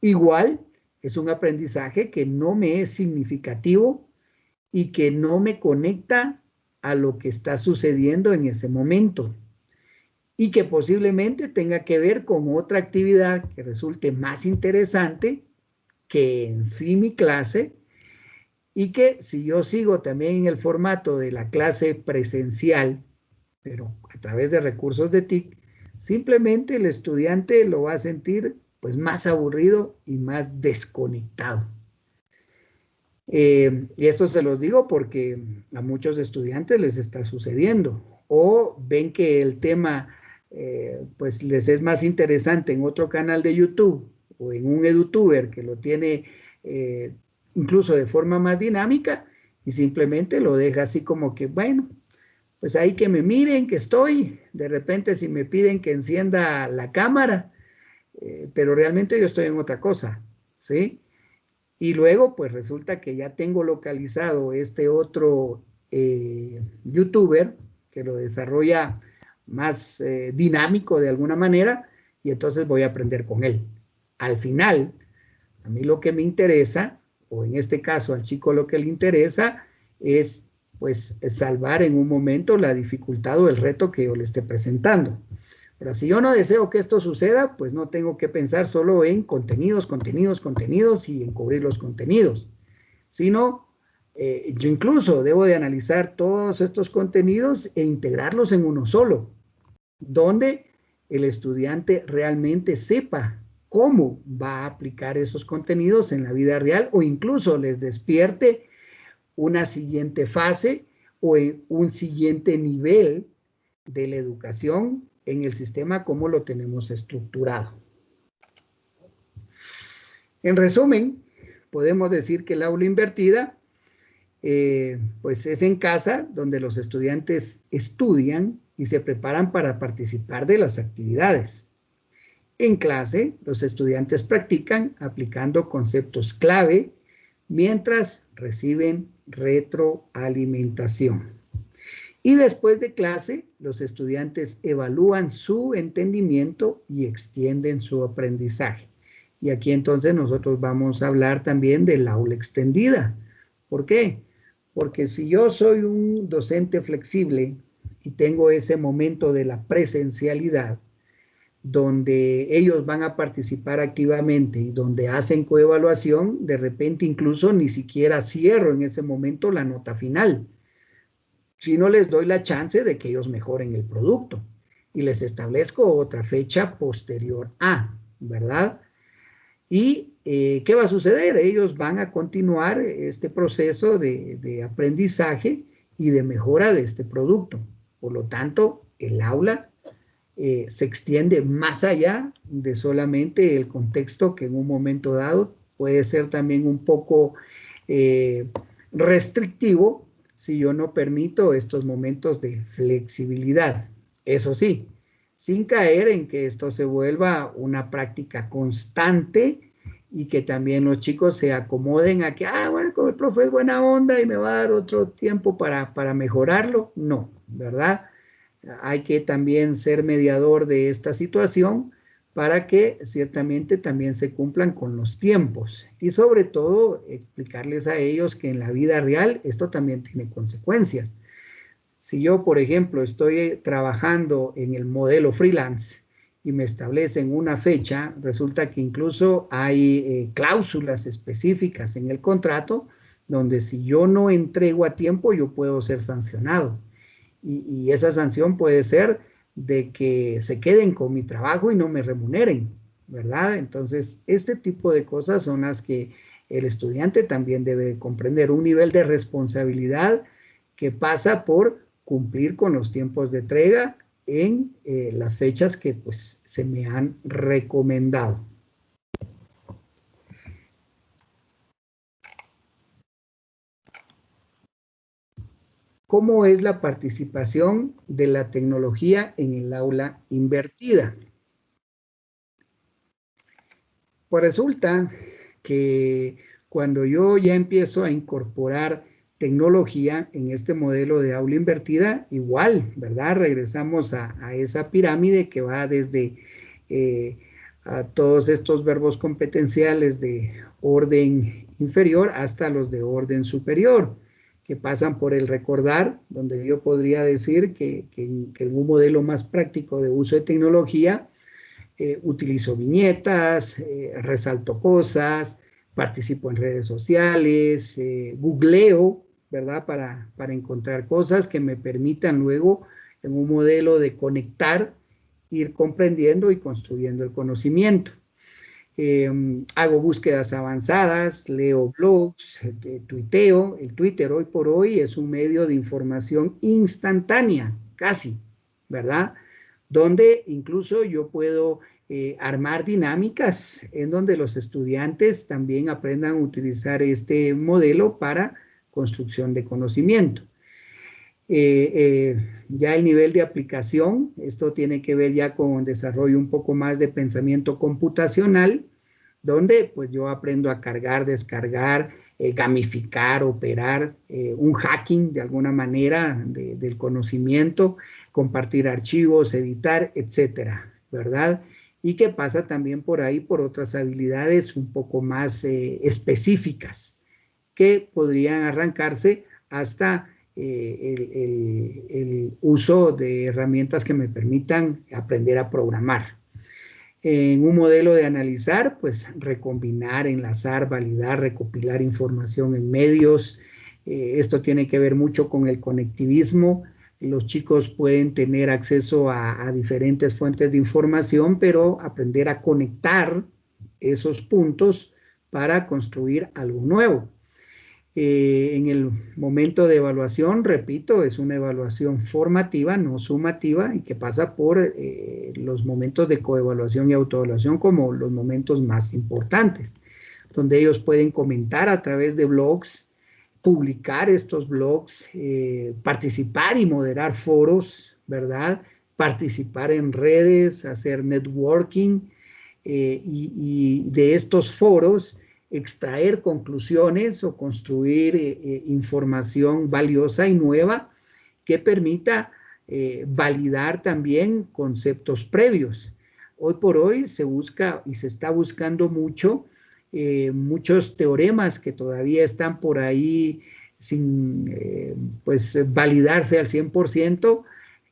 Igual es un aprendizaje que no me es significativo y que no me conecta a lo que está sucediendo en ese momento. Y que posiblemente tenga que ver con otra actividad que resulte más interesante que en sí mi clase y que si yo sigo también en el formato de la clase presencial, pero a través de recursos de TIC, simplemente el estudiante lo va a sentir pues más aburrido y más desconectado. Eh, y esto se los digo porque a muchos estudiantes les está sucediendo o ven que el tema eh, pues les es más interesante en otro canal de YouTube o en un edutuber que lo tiene eh, incluso de forma más dinámica y simplemente lo deja así como que, bueno, pues ahí que me miren que estoy, de repente si me piden que encienda la cámara, eh, pero realmente yo estoy en otra cosa, ¿sí? Y luego pues resulta que ya tengo localizado este otro eh, youtuber que lo desarrolla más eh, dinámico de alguna manera y entonces voy a aprender con él. Al final, a mí lo que me interesa, o en este caso al chico lo que le interesa, es pues salvar en un momento la dificultad o el reto que yo le esté presentando. Pero si yo no deseo que esto suceda, pues no tengo que pensar solo en contenidos, contenidos, contenidos y en cubrir los contenidos, sino eh, yo incluso debo de analizar todos estos contenidos e integrarlos en uno solo, donde el estudiante realmente sepa cómo va a aplicar esos contenidos en la vida real o incluso les despierte una siguiente fase o un siguiente nivel de la educación en el sistema como lo tenemos estructurado. En resumen, podemos decir que el aula invertida eh, pues es en casa donde los estudiantes estudian y se preparan para participar de las actividades. En clase, los estudiantes practican aplicando conceptos clave mientras reciben retroalimentación. Y después de clase, los estudiantes evalúan su entendimiento y extienden su aprendizaje. Y aquí entonces nosotros vamos a hablar también del aula extendida. ¿Por qué? Porque si yo soy un docente flexible y tengo ese momento de la presencialidad, donde ellos van a participar activamente y donde hacen coevaluación, de repente incluso ni siquiera cierro en ese momento la nota final, sino les doy la chance de que ellos mejoren el producto y les establezco otra fecha posterior a, ¿verdad? ¿Y eh, qué va a suceder? Ellos van a continuar este proceso de, de aprendizaje y de mejora de este producto. Por lo tanto, el aula eh, se extiende más allá de solamente el contexto que en un momento dado puede ser también un poco eh, restrictivo si yo no permito estos momentos de flexibilidad. Eso sí, sin caer en que esto se vuelva una práctica constante y que también los chicos se acomoden a que, ah, bueno, como el profe es buena onda y me va a dar otro tiempo para, para mejorarlo. No, ¿verdad? hay que también ser mediador de esta situación para que ciertamente también se cumplan con los tiempos y sobre todo explicarles a ellos que en la vida real esto también tiene consecuencias. Si yo, por ejemplo, estoy trabajando en el modelo freelance y me establecen una fecha, resulta que incluso hay eh, cláusulas específicas en el contrato donde si yo no entrego a tiempo yo puedo ser sancionado y, esa sanción puede ser de que se queden con mi trabajo y no me remuneren, ¿verdad? Entonces, este tipo de cosas son las que el estudiante también debe comprender, un nivel de responsabilidad que pasa por cumplir con los tiempos de entrega en eh, las fechas que pues se me han recomendado. ¿Cómo es la participación de la tecnología en el aula invertida? Pues resulta que cuando yo ya empiezo a incorporar tecnología en este modelo de aula invertida, igual, ¿verdad? Regresamos a, esa pirámide que va desde eh, a todos estos verbos competenciales de orden inferior hasta los de orden superior que pasan por el recordar, donde yo podría decir que, en un modelo más práctico de uso de tecnología, eh, utilizo viñetas, eh, resalto cosas, participo en redes sociales, eh, googleo, ¿verdad? Para, para encontrar cosas que me permitan luego en un modelo de conectar, ir comprendiendo y construyendo el conocimiento. Em, hago búsquedas avanzadas, leo blogs, eh, tuiteo. El Twitter hoy por hoy es un medio de información instantánea, casi, ¿verdad? Donde incluso yo puedo eh, armar dinámicas en donde los estudiantes también aprendan a utilizar este modelo para construcción de conocimiento. Eh, ya el nivel de aplicación, esto tiene que ver ya con desarrollo un poco más de pensamiento computacional, donde pues yo aprendo a cargar, descargar, eh, gamificar, operar, un hacking de alguna manera del conocimiento, compartir archivos, editar, etcétera, ¿verdad? y que pasa también por ahí por otras habilidades un poco más eh, específicas que podrían arrancarse hasta eh, el, uso de herramientas que me permitan aprender a programar. En un modelo de analizar, pues recombinar, enlazar, validar, recopilar información en medios. Eh, esto tiene que ver mucho con el conectivismo, los chicos pueden tener acceso a, diferentes fuentes de información, pero aprender a conectar esos puntos para construir algo nuevo. Eh, en el momento de evaluación, repito, es una evaluación formativa, no sumativa, y que pasa por eh, los momentos de coevaluación y autoevaluación como los momentos más importantes, donde ellos pueden comentar a través de blogs, publicar estos blogs, eh, participar y moderar foros, ¿verdad? Participar en redes, hacer networking y, de estos foros extraer conclusiones o construir eh, información valiosa y nueva que permita validar también conceptos previos. Hoy por hoy se busca y se está buscando mucho eh, muchos teoremas que todavía están por ahí sin eh, pues validarse al 100%,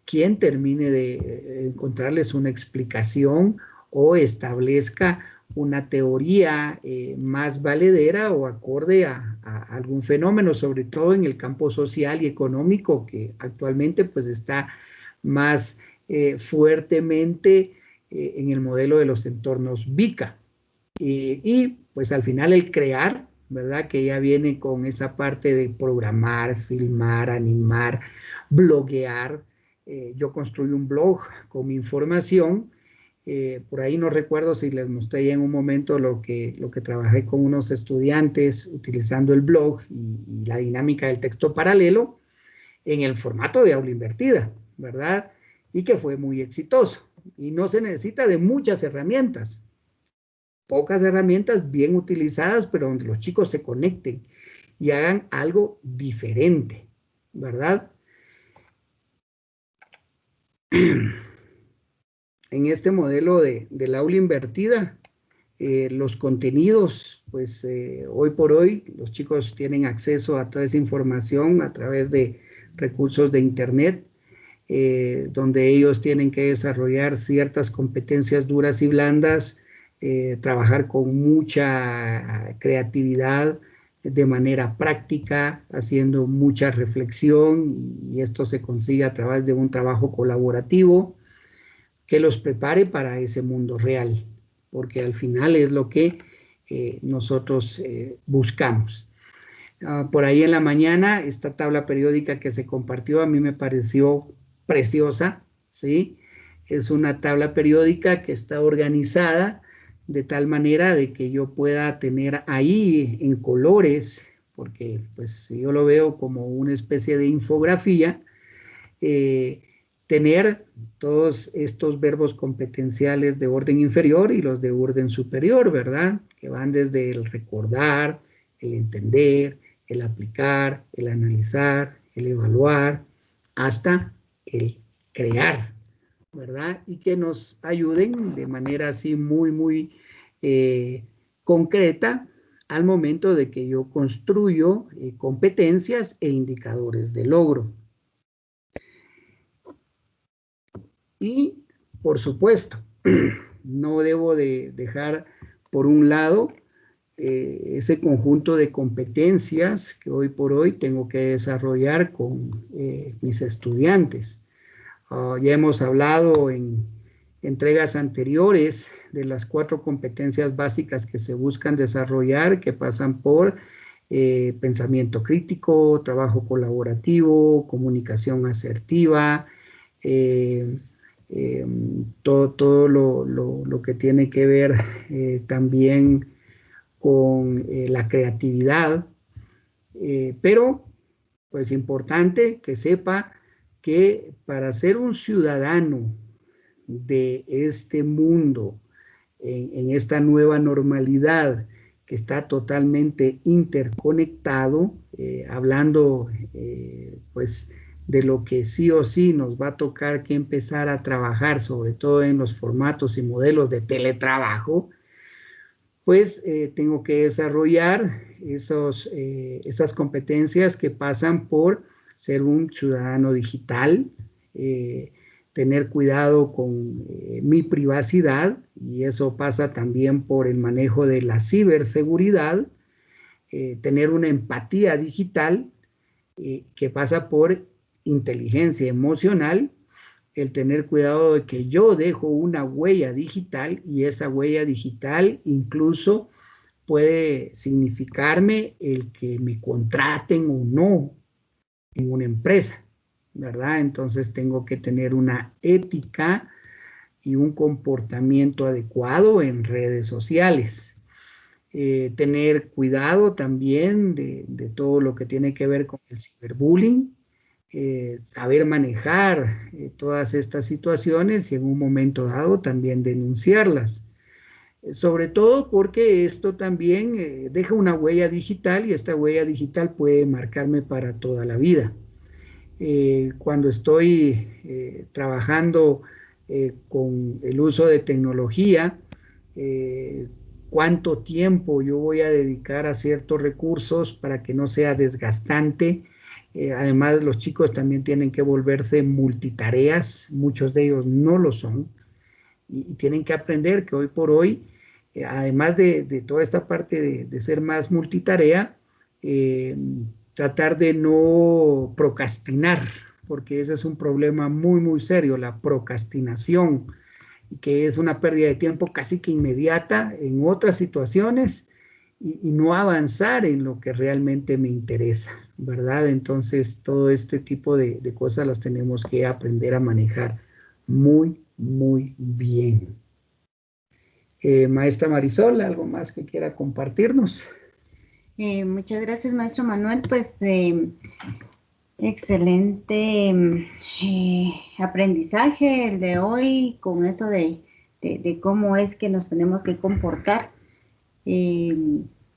quien termine de encontrarles una explicación o establezca una teoría eh, más valedera o acorde a, algún fenómeno, sobre todo en el campo social y económico que actualmente pues está más fuertemente en el modelo de los entornos VICA. y pues al final el crear, ¿verdad? Que ya viene con esa parte de programar, filmar, animar, bloguear. Eh, yo construí un blog con mi información. Eh, por ahí no recuerdo si les mostré en un momento lo que, lo que trabajé con unos estudiantes utilizando el blog y, la dinámica del texto paralelo en el formato de aula invertida, ¿verdad? Y que fue muy exitoso. Y no se necesita de muchas herramientas pocas herramientas bien utilizadas, pero donde los chicos se conecten y hagan algo diferente, ¿verdad? <clears throat> En este modelo de, del aula invertida, eh, los contenidos, pues eh, hoy por hoy los chicos tienen acceso a toda esa información a través de recursos de Internet, eh, donde ellos tienen que desarrollar ciertas competencias duras y blandas trabajar con mucha creatividad, de manera práctica, haciendo mucha reflexión y esto se consigue a través de un trabajo colaborativo que los prepare para ese mundo real, porque al final es lo que eh, nosotros eh, buscamos. Ah, por ahí en la mañana, esta tabla periódica que se compartió a mí me pareció preciosa, ¿sí? Es una tabla periódica que está organizada de tal manera de que yo pueda tener ahí en colores, porque pues yo lo veo como una especie de infografía, eh, tener todos estos verbos competenciales de orden inferior y los de orden superior, ¿verdad? Que van desde el recordar, el entender, el aplicar, el analizar, el evaluar, hasta el crear, ¿verdad? Y que nos ayuden de manera así muy, muy eh, concreta al momento de que yo construyo eh, competencias e indicadores de logro. Y, por supuesto, <clears throat> no debo de dejar por un lado eh, ese conjunto de competencias que hoy por hoy tengo que desarrollar con eh, mis estudiantes. Ah, ya hemos hablado en entregas anteriores de las cuatro competencias básicas que se buscan desarrollar, que pasan por eh, pensamiento crítico, trabajo colaborativo, comunicación asertiva, todo, todo lo, lo, que tiene que ver también con eh, la creatividad, eh, pero pues importante que sepa que para ser un ciudadano de este mundo, en, esta nueva normalidad que está totalmente interconectado, eh, hablando pues de lo que sí o sí nos va a tocar que empezar a trabajar, sobre todo en los formatos y modelos de teletrabajo, pues eh, tengo que desarrollar esos, eh, esas competencias que pasan por ser un ciudadano digital, eh, tener cuidado con mi privacidad y eso pasa también por el manejo de la ciberseguridad, tener una empatía digital que pasa por inteligencia emocional el tener cuidado de que yo dejo una huella digital y esa huella digital incluso puede significarme el que me contraten o no en una empresa, ¿verdad? Entonces tengo que tener una ética y un comportamiento adecuado en redes sociales. Eh, tener cuidado también de, de todo lo que tiene que ver con el ciberbullying, eh, saber manejar eh, todas estas situaciones y en un momento dado también denunciarlas. Eh, sobre todo porque esto también deja una huella digital y esta huella digital puede marcarme para toda la vida. cuando estoy trabajando con el uso de tecnología, cuánto tiempo yo voy a dedicar a ciertos recursos para que no sea desgastante eh, además, los chicos también tienen que volverse multitareas, muchos de ellos no lo son, y, tienen que aprender que hoy por hoy, eh, además de, toda esta parte de, ser más multitarea, eh, tratar de no procrastinar, porque ese es un problema muy, muy serio, la procrastinación, que es una pérdida de tiempo casi que inmediata en otras situaciones y, no avanzar en lo que realmente me interesa, ¿verdad? Entonces, todo este tipo de, cosas las tenemos que aprender a manejar muy, muy bien. Eh, maestra Marisol, ¿algo más que quiera compartirnos? Eh, muchas gracias, maestro Manuel. Pues eh, excelente aprendizaje el de hoy con eso de, de, cómo es que nos tenemos que comportar eh,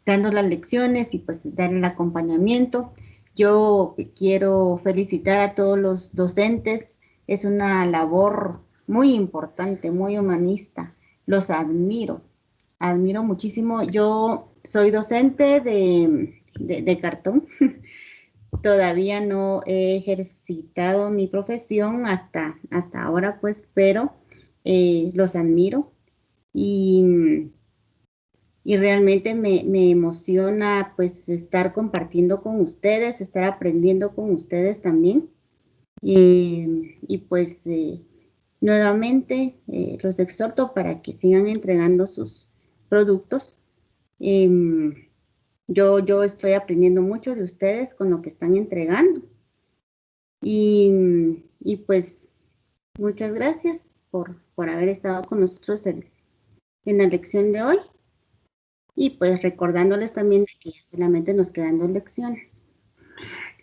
dando las lecciones y pues dar el acompañamiento. Yo quiero felicitar a todos los docentes. Es una labor muy importante, muy humanista. Los admiro, admiro muchísimo. Yo soy docente de, cartón. <laughs> Todavía no he ejercitado mi profesión hasta, hasta ahora, pues, pero eh, los admiro. Y y realmente me, emociona pues estar compartiendo con ustedes, estar aprendiendo con ustedes también. y pues eh, nuevamente eh, los exhorto para que sigan entregando sus productos. Em, yo, yo estoy aprendiendo mucho de ustedes con lo que están entregando. Y, pues muchas gracias por, por haber estado con nosotros en la lección de hoy. Y pues recordándoles también que ya solamente nos quedan dos lecciones.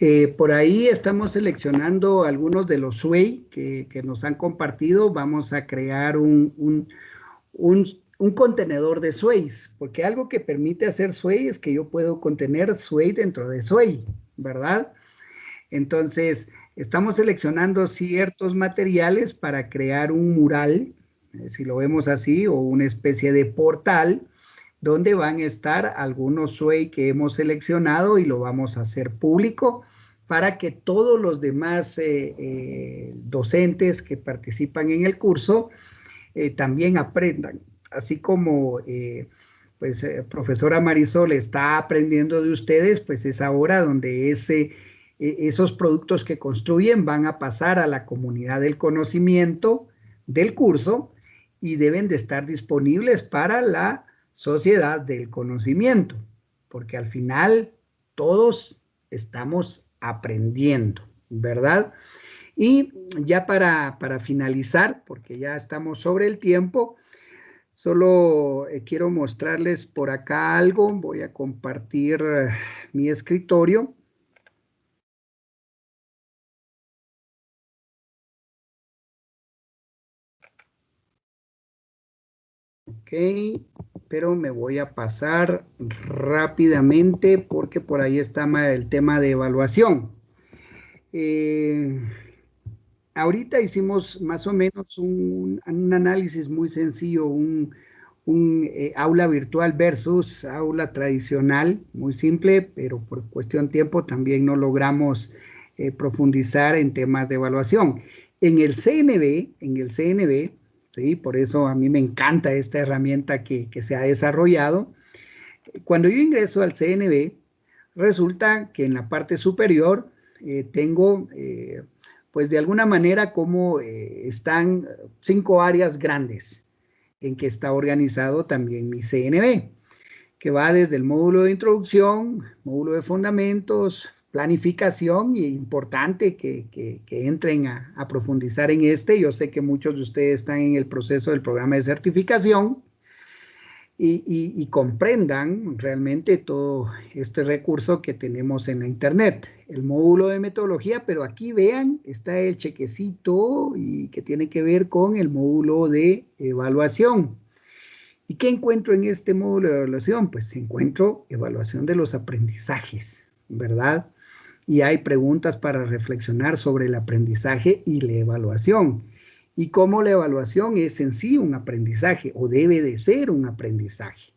Eh, por ahí estamos seleccionando algunos de los SWAY que, nos han compartido. Vamos a crear un, un, contenedor de SWAYs, porque algo que permite hacer SWAY es que yo puedo contener SWAY dentro de SWAY, ¿verdad? Entonces, estamos seleccionando ciertos materiales para crear un mural, eh, si lo vemos así, o una especie de portal donde van a estar algunos SUEI que hemos seleccionado y lo vamos a hacer público para que todos los demás eh, eh, docentes que participan en el curso eh, también aprendan. Así como pues profesora Marisol está aprendiendo de ustedes, pues es ahora donde ese, esos productos que construyen van a pasar a la comunidad del conocimiento del curso y deben de estar disponibles para la sociedad del conocimiento, porque al final todos estamos aprendiendo, ¿verdad? Y ya para, finalizar, porque ya estamos sobre el tiempo, solo eh, quiero mostrarles por acá algo. Voy a compartir eh, mi escritorio. Ok, pero me voy a pasar rápidamente porque por ahí está el tema de evaluación. Eh, ahorita hicimos más o menos un, análisis muy sencillo, un, eh, aula virtual versus aula tradicional, muy simple, pero por cuestión de tiempo también no logramos eh, profundizar en temas de evaluación. En el CNB, en el CNB, ¿sí? Por eso a mí me encanta esta herramienta que, se ha desarrollado. Cuando yo ingreso al CNB, resulta que en la parte superior eh, tengo, eh, pues de alguna manera, como eh, están cinco áreas grandes en que está organizado también mi CNB, que va desde el módulo de introducción, módulo de fundamentos, planificación y importante que, entren a, profundizar en este. Yo sé que muchos de ustedes están en el proceso del programa de certificación y, comprendan realmente todo este recurso que tenemos en la internet. El módulo de metodología, pero aquí vean, está el chequecito y que tiene que ver con el módulo de evaluación. ¿Y qué encuentro en este módulo de evaluación? Pues encuentro evaluación de los aprendizajes, ¿verdad? Y hay preguntas para reflexionar sobre el aprendizaje y la evaluación. Y cómo la evaluación es en sí un aprendizaje o debe de ser un aprendizaje.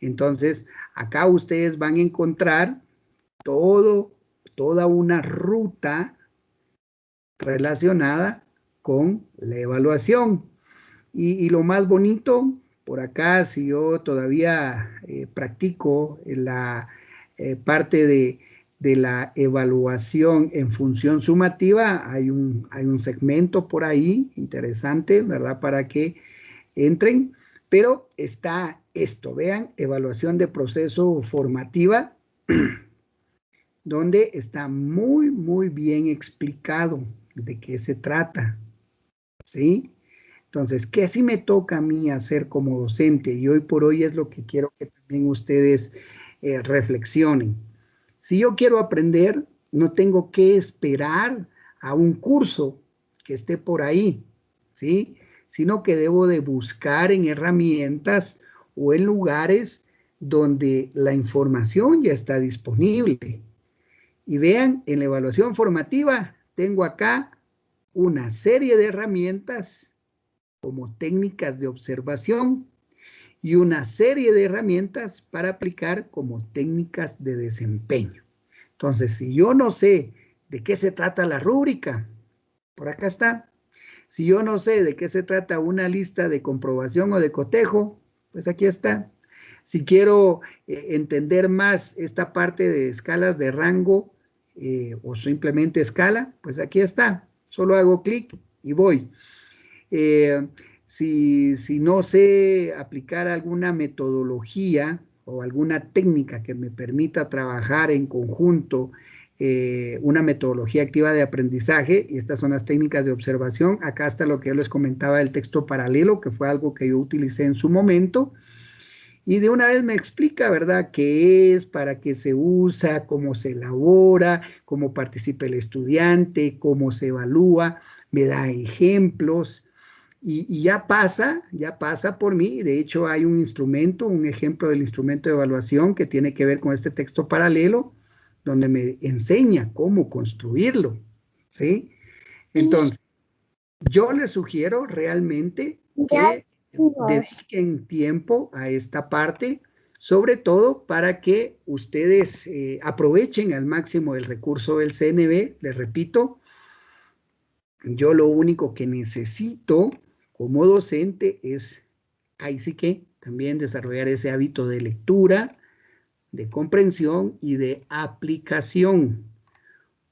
Entonces, acá ustedes van a encontrar todo, toda una ruta relacionada con la evaluación. Y, lo más bonito, por acá, si yo todavía eh, practico la eh, parte de de la evaluación en función sumativa, hay un, hay un segmento por ahí interesante, ¿verdad? Para que entren, pero está esto, vean, evaluación de proceso formativa, <clears throat> donde está muy, muy bien explicado de qué se trata, ¿sí? Entonces, ¿qué sí me toca a mí hacer como docente? Y hoy por hoy es lo que quiero que también ustedes eh, reflexionen. Si yo quiero aprender, no tengo que esperar a un curso que esté por ahí, ¿sí? Sino que debo de buscar en herramientas o en lugares donde la información ya está disponible. Y vean, en la evaluación formativa tengo acá una serie de herramientas como técnicas de observación y una serie de herramientas para aplicar como técnicas de desempeño. Entonces, si yo no sé de qué se trata la rúbrica, por acá está. Si yo no sé de qué se trata una lista de comprobación o de cotejo, pues aquí está. Si quiero eh, entender más esta parte de escalas de rango eh, o simplemente escala, pues aquí está. Solo hago clic y voy. Eh, si, no sé aplicar alguna metodología o alguna técnica que me permita trabajar en conjunto eh, una metodología activa de aprendizaje, y estas son las técnicas de observación. Acá está lo que yo les comentaba del texto paralelo, que fue algo que yo utilicé en su momento. Y de una vez me explica, ¿verdad?, qué es, para qué se usa, cómo se elabora, cómo participa el estudiante, cómo se evalúa, me da ejemplos, y, ya pasa, ya pasa por mí. De hecho, hay un instrumento, un ejemplo del instrumento de evaluación que tiene que ver con este texto paralelo, donde me enseña cómo construirlo. ¿Sí? Entonces, yo les sugiero realmente que dediquen tiempo a esta parte. sobre todo para que ustedes eh, aprovechen al máximo el recurso del CNB. Les repito, yo lo único que necesito como docente es, ahí sí que también desarrollar ese hábito de lectura, de comprensión y de aplicación,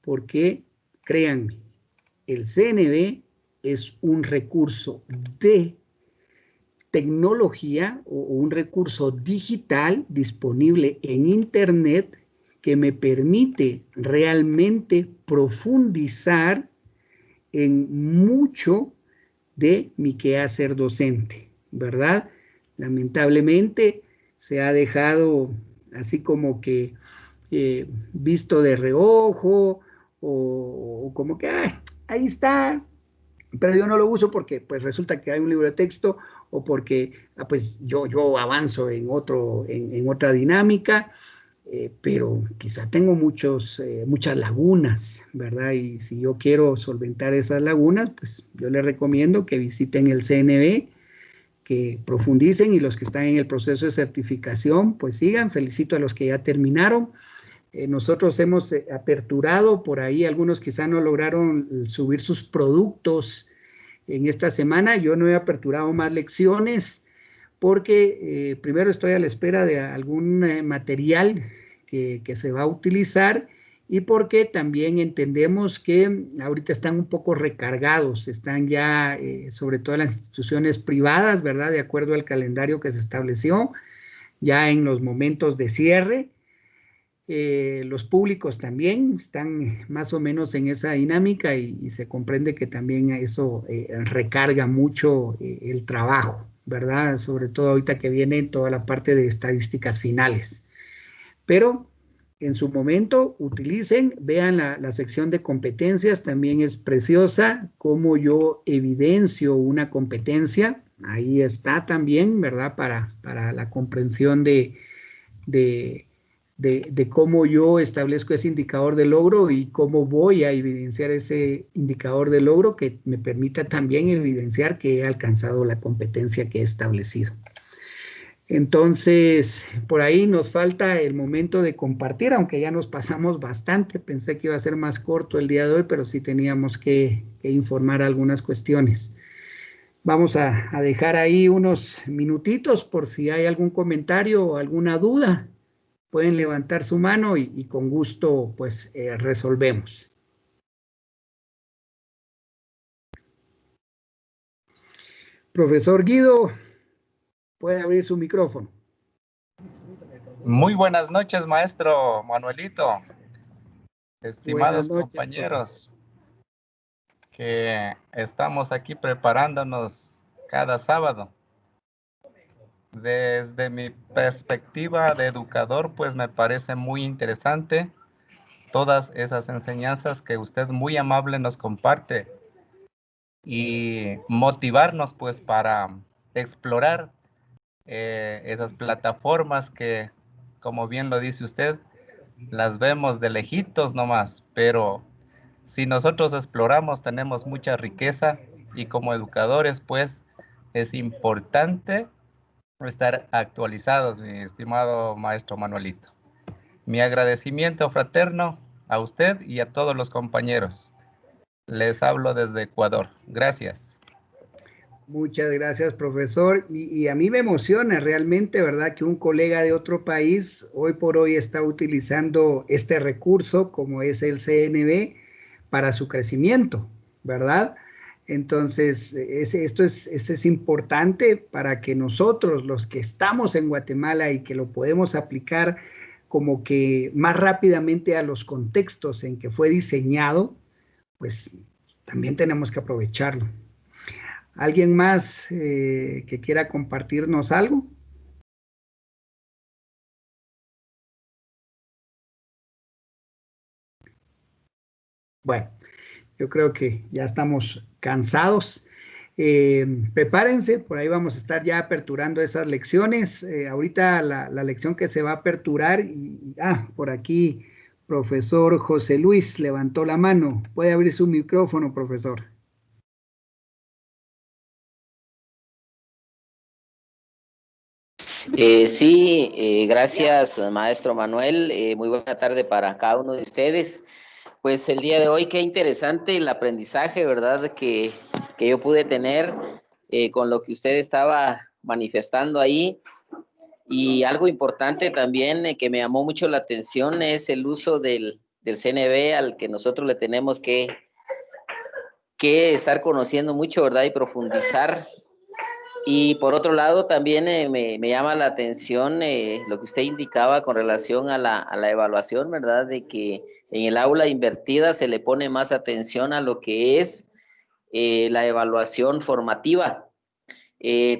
porque créanme, el CNB es un recurso de tecnología o un recurso digital disponible en Internet que me permite realmente profundizar en mucho de mi quehacer docente, ¿verdad? Lamentablemente se ha dejado así como que eh, visto de reojo o, como que ahí está, pero yo no lo uso porque pues resulta que hay un libro de texto o porque ah, pues yo, yo avanzo en, otro, en, otra dinámica, eh, pero quizá tengo muchos, eh, muchas lagunas, ¿verdad? Y si yo quiero solventar esas lagunas, pues yo les recomiendo que visiten el CNB, que profundicen y los que están en el proceso de certificación, pues sigan. Felicito a los que ya terminaron. Eh, nosotros hemos eh, aperturado por ahí, algunos quizá no lograron subir sus productos en esta semana. Yo no he aperturado más lecciones porque eh, primero estoy a la espera de algún material que, se va a utilizar y porque también entendemos que ahorita están un poco recargados, están ya, eh, sobre todo las instituciones privadas, ¿verdad? De acuerdo al calendario que se estableció, ya en los momentos de cierre. Eh, los públicos también están más o menos en esa dinámica y, se comprende que también eso eh, recarga mucho el trabajo, ¿verdad? Sobre todo ahorita que viene toda la parte de estadísticas finales. Pero en su momento, utilicen, vean la, sección de competencias, también es preciosa, cómo yo evidencio una competencia, ahí está también, ¿verdad? Para, para la comprensión de, de, de, cómo yo establezco ese indicador de logro y cómo voy a evidenciar ese indicador de logro que me permita también evidenciar que he alcanzado la competencia que he establecido. Entonces, por ahí nos falta el momento de compartir, aunque ya nos pasamos bastante. Pensé que iba a ser más corto el día de hoy, pero sí teníamos que, informar algunas cuestiones. Vamos a, dejar ahí unos minutitos por si hay algún comentario o alguna duda. Pueden levantar su mano y, con gusto pues eh, resolvemos. Profesor Guido, puede abrir su micrófono. Muy buenas noches, maestro Manuelito. Estimados compañeros, que estamos aquí preparándonos cada sábado. Desde mi perspectiva de educador, pues me parece muy interesante todas esas enseñanzas que usted muy amable nos comparte y motivarnos pues para explorar eh, esas plataformas que, como bien lo dice usted, las vemos de lejitos nomás, pero si nosotros exploramos tenemos mucha riqueza y como educadores pues es importante estar actualizados, mi estimado maestro Manuelito. Mi agradecimiento fraterno a usted y a todos los compañeros. Les hablo desde Ecuador. Gracias. Muchas gracias, profesor. Y, a mí me emociona realmente, ¿verdad? Que un colega de otro país hoy por hoy está utilizando este recurso como es el CNB para su crecimiento, ¿verdad? Entonces, esto, es, es importante para que nosotros, los que estamos en Guatemala y que lo podemos aplicar como que más rápidamente a los contextos en que fue diseñado, pues también tenemos que aprovecharlo. ¿Alguien más eh, que quiera compartirnos algo? Bueno, yo creo que ya estamos cansados. Eh, prepárense, por ahí vamos a estar ya aperturando esas lecciones. Eh, ahorita la, la, lección que se va a aperturar, y, ah, por aquí, profesor José Luis levantó la mano. Puede abrir su micrófono, profesor. Eh, sí, gracias, maestro Manuel. Muy buena tarde para cada uno de ustedes. Pues el día de hoy, qué interesante el aprendizaje, ¿verdad? Que, que yo pude tener con lo que usted estaba manifestando ahí. Y algo importante también que me llamó mucho la atención es el uso del, del CNB al que nosotros le tenemos que, que estar conociendo mucho, ¿verdad? Y profundizar. Y por otro lado, también eh, me, me, llama la atención eh, lo que usted indicaba con relación a la, a la, evaluación, ¿verdad? De que en el aula invertida se le pone más atención a lo que es eh, la evaluación formativa.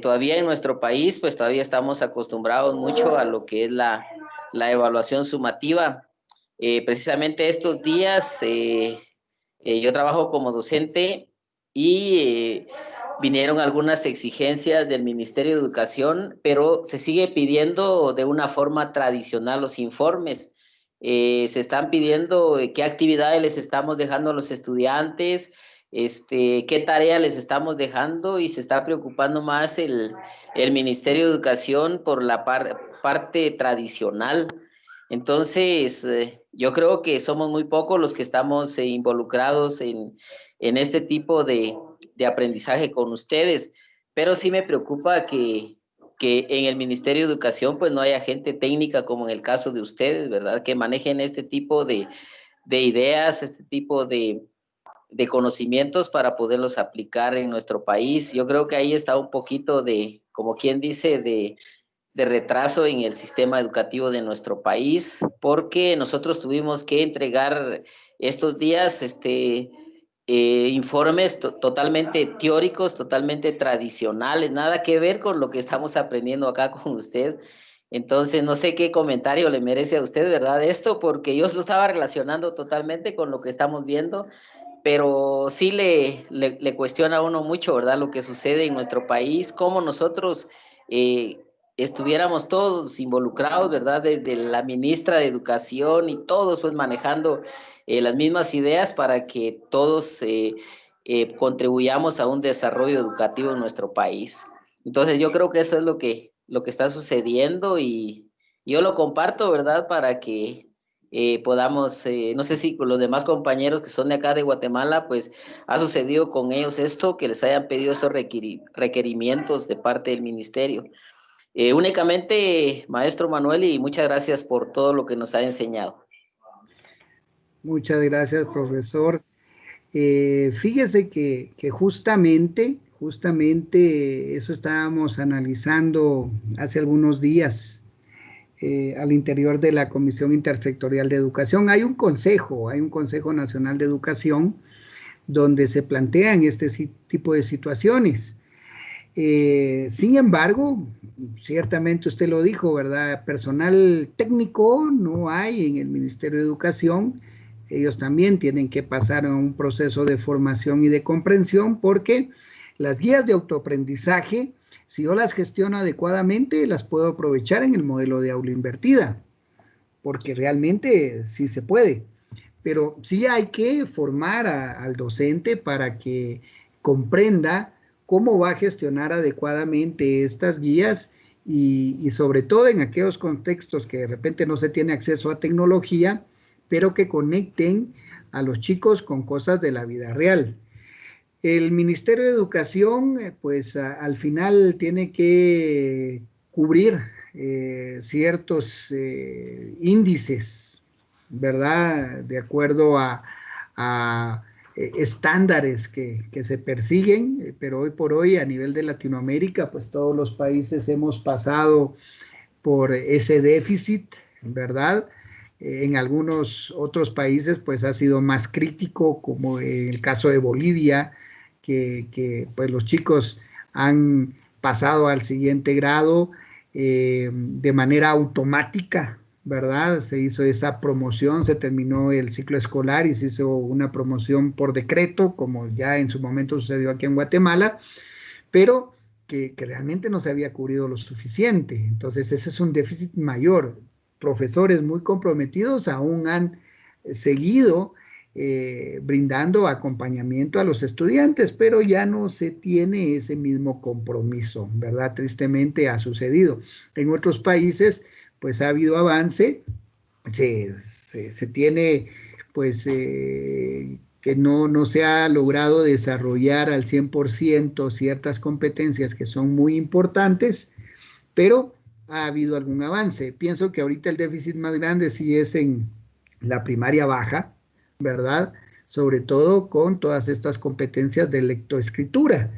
todavía en nuestro país, pues todavía estamos acostumbrados mucho a lo que es la, la evaluación sumativa. precisamente estos días yo trabajo como docente y vinieron algunas exigencias del Ministerio de Educación, pero se sigue pidiendo de una forma tradicional los informes. Eh, se están pidiendo eh, qué actividades les estamos dejando a los estudiantes, este, qué tarea les estamos dejando y se está preocupando más el, el Ministerio de Educación por la parte tradicional. Entonces, eh, yo creo que somos muy pocos los que estamos involucrados en, en este tipo de, de aprendizaje con ustedes, pero sí me preocupa que, que en el Ministerio de Educación pues no haya gente técnica como en el caso de ustedes, ¿verdad? Que manejen este tipo de, de ideas, este tipo de, de conocimientos para poderlos aplicar en nuestro país. Yo creo que ahí está un poquito de, como quien dice, de, de retraso en el sistema educativo de nuestro país, porque nosotros tuvimos que entregar estos días, este, eh, informes totalmente teóricos, totalmente tradicionales, nada que ver con lo que estamos aprendiendo acá con usted. Entonces, no sé qué comentario le merece a usted, ¿verdad? Esto, porque yo lo estaba relacionando totalmente con lo que estamos viendo, pero sí le, le, cuestiona a uno mucho, ¿verdad? Lo que sucede en nuestro país, cómo nosotros eh, estuviéramos todos involucrados, ¿verdad? Desde la ministra de Educación y todos pues manejando eh, las mismas ideas para que todos eh, eh, contribuyamos a un desarrollo educativo en nuestro país. Entonces yo creo que eso es lo que, lo que está sucediendo y yo lo comparto, ¿verdad? Para que podamos, no sé si con los demás compañeros que son de acá de Guatemala, pues ha sucedido con ellos esto, que les hayan pedido esos requerimientos de parte del ministerio. únicamente, maestro Manuel, y muchas gracias por todo lo que nos ha enseñado. Muchas gracias, profesor. Eh, fíjese que, justamente, justamente eso estábamos analizando hace algunos días eh, al interior de la Comisión Intersectorial de Educación. Hay un consejo, hay un Consejo Nacional de Educación donde se plantean este tipo de situaciones. Eh, sin embargo, ciertamente usted lo dijo, ¿verdad? Personal técnico no hay en el Ministerio de Educación ellos también tienen que pasar un proceso de formación y de comprensión porque las guías de autoaprendizaje, si yo las gestiono adecuadamente, las puedo aprovechar en el modelo de aula invertida, porque realmente sí se puede. Pero sí hay que formar al docente para que comprenda cómo va a gestionar adecuadamente estas guías y, sobre todo en aquellos contextos que de repente no se tiene acceso a tecnología, pero que conecten a los chicos con cosas de la vida real. El Ministerio de Educación, eh, pues al final tiene que cubrir eh, ciertos eh, índices, ¿verdad? De acuerdo a, estándares que, que, se persiguen, pero hoy por hoy a nivel de Latinoamérica, pues todos los países hemos pasado por ese déficit, ¿verdad? En algunos otros países pues ha sido más crítico, como en el caso de Bolivia, que, pues los chicos han pasado al siguiente grado eh, de manera automática, ¿verdad? Se hizo esa promoción, se terminó el ciclo escolar y se hizo una promoción por decreto, como ya en su momento sucedió aquí en Guatemala, pero que, que realmente no se había cubrido lo suficiente. Entonces ese es un déficit mayor profesores muy comprometidos aún han seguido eh, brindando acompañamiento a los estudiantes, pero ya no se tiene ese mismo compromiso, ¿verdad? Tristemente ha sucedido. En otros países, pues ha habido avance, se, tiene, pues, eh, que no, no se ha logrado desarrollar al 100% ciertas competencias que son muy importantes, pero ha habido algún avance. Pienso que ahorita el déficit más grande sí es en la primaria baja, ¿verdad? Sobre todo con todas estas competencias de lectoescritura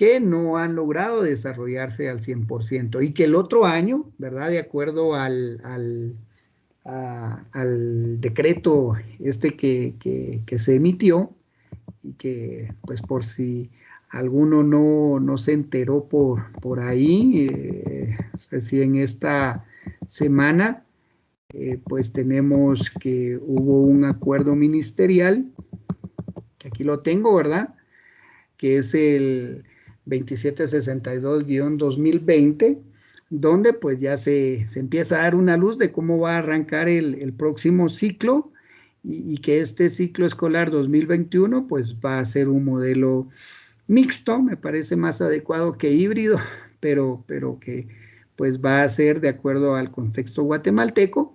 que no han logrado desarrollarse al 100% y que el otro año, ¿verdad? De acuerdo al, al, decreto este que, se emitió y que pues por si alguno no, se enteró por, por ahí, eh, recién esta semana, eh, pues tenemos que hubo un acuerdo ministerial, que aquí lo tengo, ¿verdad? Que es el 2762-2020, donde pues ya se, empieza a dar una luz de cómo va a arrancar el, próximo ciclo y, que este ciclo escolar 2021 pues va a ser un modelo mixto, me parece más adecuado que híbrido, <laughs> pero, pero que pues va a ser de acuerdo al contexto guatemalteco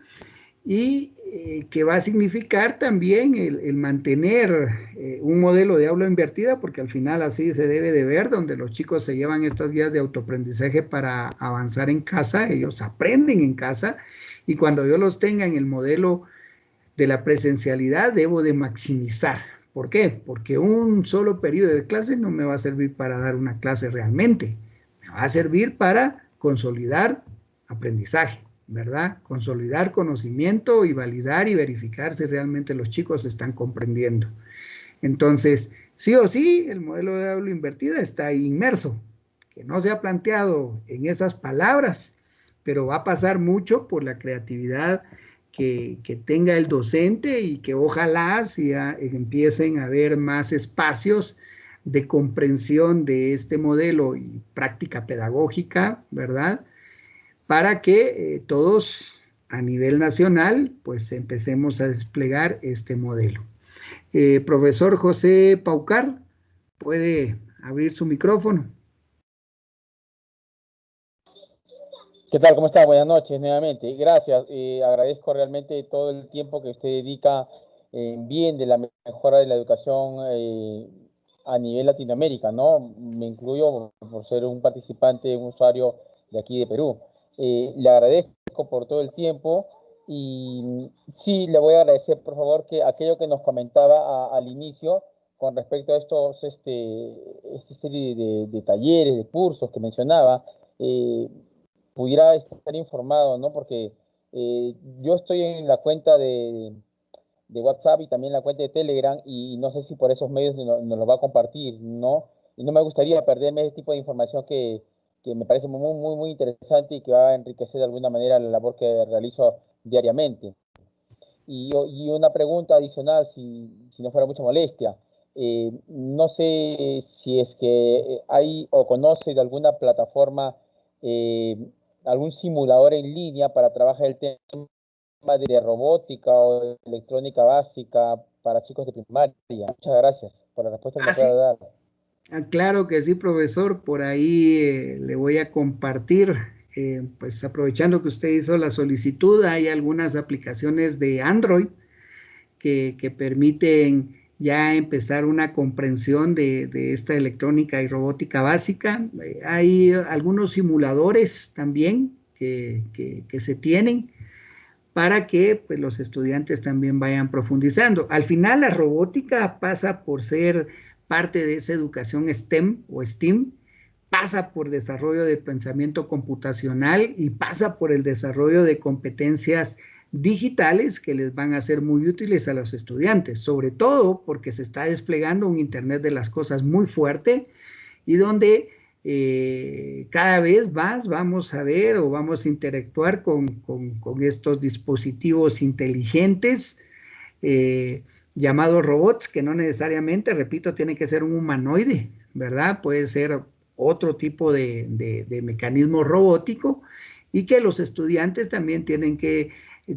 y eh, que va a significar también el, mantener eh, un modelo de aula invertida, porque al final así se debe de ver, donde los chicos se llevan estas guías de autoaprendizaje para avanzar en casa, ellos aprenden en casa, y cuando yo los tenga en el modelo de la presencialidad, debo de maximizar. ¿Por qué? Porque un solo periodo de clase no me va a servir para dar una clase realmente, me va a servir para consolidar aprendizaje. ¿verdad? Consolidar conocimiento y validar y verificar si realmente los chicos están comprendiendo. Entonces, sí o sí, el modelo de aula invertida está inmerso, que no se ha planteado en esas palabras, pero va a pasar mucho por la creatividad que, tenga el docente y que ojalá empiecen a haber más espacios de comprensión de este modelo y práctica pedagógica, ¿verdad? para que eh, todos a nivel nacional pues empecemos a desplegar este modelo. Eh, profesor José Paucar, puede abrir su micrófono. ¿Qué tal? ¿Cómo está? Buenas noches nuevamente. Gracias. Eh, agradezco realmente todo el tiempo que usted dedica en bien de la mejora de la educación a nivel Latinoamérica, ¿no? Me incluyo por ser un participante, un usuario de aquí de Perú. Eh, le agradezco por todo el tiempo y sí, le voy a agradecer, por favor, que aquello que nos comentaba al inicio con respecto a estos, este, esta serie de, talleres, de cursos que mencionaba, eh, pudiera estar informado, ¿no? Porque eh, yo estoy en la cuenta de, de, WhatsApp y también la cuenta de Telegram y no sé si por esos medios nos, nos lo va a compartir, ¿no? Y no me gustaría perderme ese tipo de información que, que me parece muy, muy, muy interesante y que va a enriquecer de alguna manera la labor que realizo diariamente. Y, y una pregunta adicional, si, si, no fuera mucha molestia. Eh, no sé si es que hay o conoce de alguna plataforma, eh, algún simulador en línea para trabajar el tema de robótica o electrónica básica para chicos de primaria. Muchas gracias por la respuesta que me pueda dar. Ah, claro que sí, profesor. Por ahí eh, le voy a compartir, eh, pues aprovechando que usted hizo la solicitud, hay algunas aplicaciones de Android que, permiten ya empezar una comprensión de, esta electrónica y robótica básica. Eh, hay algunos simuladores también que, se tienen para que pues, los estudiantes también vayan profundizando. Al final la robótica pasa por ser parte de esa educación STEM o STEAM pasa por desarrollo de pensamiento computacional y pasa por el desarrollo de competencias digitales que les van a ser muy útiles a los estudiantes, sobre todo porque se está desplegando un Internet de las cosas muy fuerte y donde eh, cada vez más vamos a ver o vamos a interactuar con, estos dispositivos inteligentes. Eh, llamados robots, que no necesariamente, repito, tiene que ser un humanoide, ¿verdad? Puede ser otro tipo de, mecanismo robótico y que los estudiantes también tienen que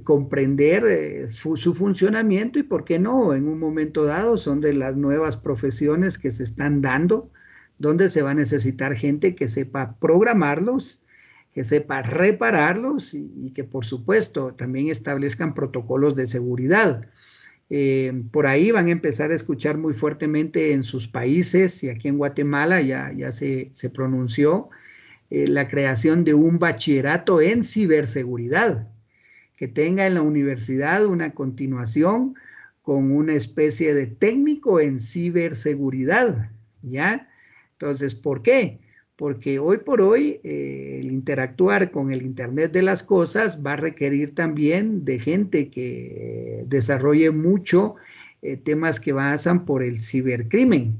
comprender eh, su funcionamiento y, ¿por qué no? En un momento dado son de las nuevas profesiones que se están dando, donde se va a necesitar gente que sepa programarlos, que sepa repararlos y, que, por supuesto, también establezcan protocolos de seguridad. Eh, por ahí van a empezar a escuchar muy fuertemente en sus países y aquí en Guatemala ya, se pronunció eh, la creación de un bachillerato en ciberseguridad que tenga en la universidad una continuación con una especie de técnico en ciberseguridad, ¿ya? Entonces, ¿por qué? Porque hoy por hoy eh, el interactuar con el Internet de las Cosas va a requerir también de gente que desarrolle mucho eh, temas que pasan por el cibercrimen,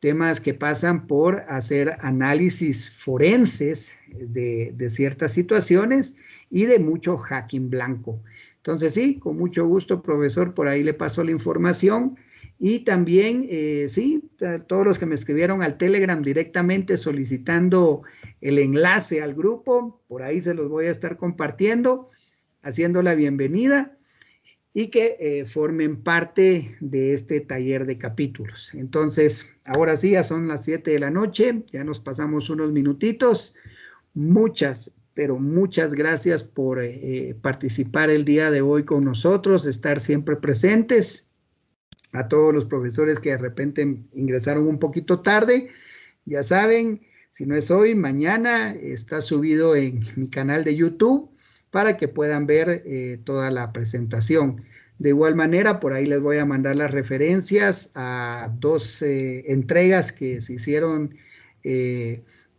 temas que pasan por hacer análisis forenses de, de ciertas situaciones y de mucho hacking blanco. Entonces, sí, con mucho gusto, profesor, por ahí le paso la información. Y también, eh, sí, todos los que me escribieron al Telegram directamente solicitando el enlace al grupo, por ahí se los voy a estar compartiendo, haciendo la bienvenida y que eh, formen parte de este taller de capítulos. Entonces, ahora sí, ya son las 7 de la noche, ya nos pasamos unos minutitos. Muchas, pero muchas gracias por eh, participar el día de hoy con nosotros, estar siempre presentes. A todos los profesores que de repente ingresaron un poquito tarde, ya saben, si no es hoy, mañana está subido en mi canal de YouTube para que puedan ver eh, toda la presentación. De igual manera, por ahí les voy a mandar las referencias a dos eh, entregas que se hicieron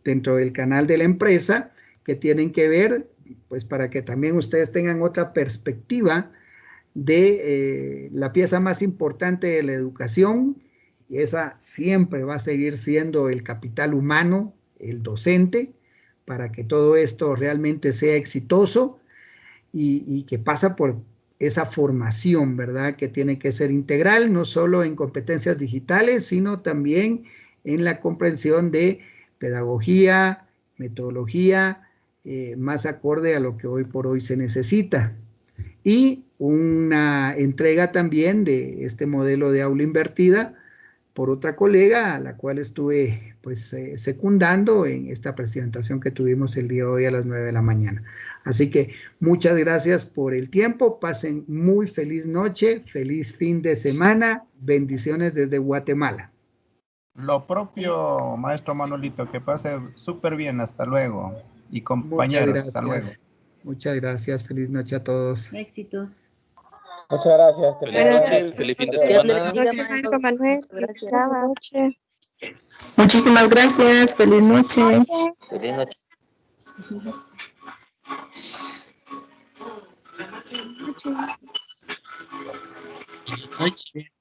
dentro del canal de la empresa que tienen que ver, pues para que también ustedes tengan otra perspectiva de eh, la pieza más importante de la educación, y esa siempre va a seguir siendo el capital humano, el docente, para que todo esto realmente sea exitoso y, que pasa por esa formación, ¿verdad? Que tiene que ser integral, no solo en competencias digitales, sino también en la comprensión de pedagogía, metodología, eh, más acorde a lo que hoy por hoy se necesita. Y una entrega también de este modelo de aula invertida por otra colega a la cual estuve pues eh, secundando en esta presentación que tuvimos el día de hoy a las 9 de la mañana. Así que muchas gracias por el tiempo, pasen muy feliz noche, feliz fin de semana, bendiciones desde Guatemala. Lo propio, maestro Manolito, que pase súper bien, hasta luego y compañeros. Hasta luego. Muchas gracias. Feliz noche a todos. Éxitos. Muchas gracias. Feliz noche, feliz fin de semana. Gracias, noche. Muchísimas gracias. Feliz noche. Feliz noche. Feliz noche.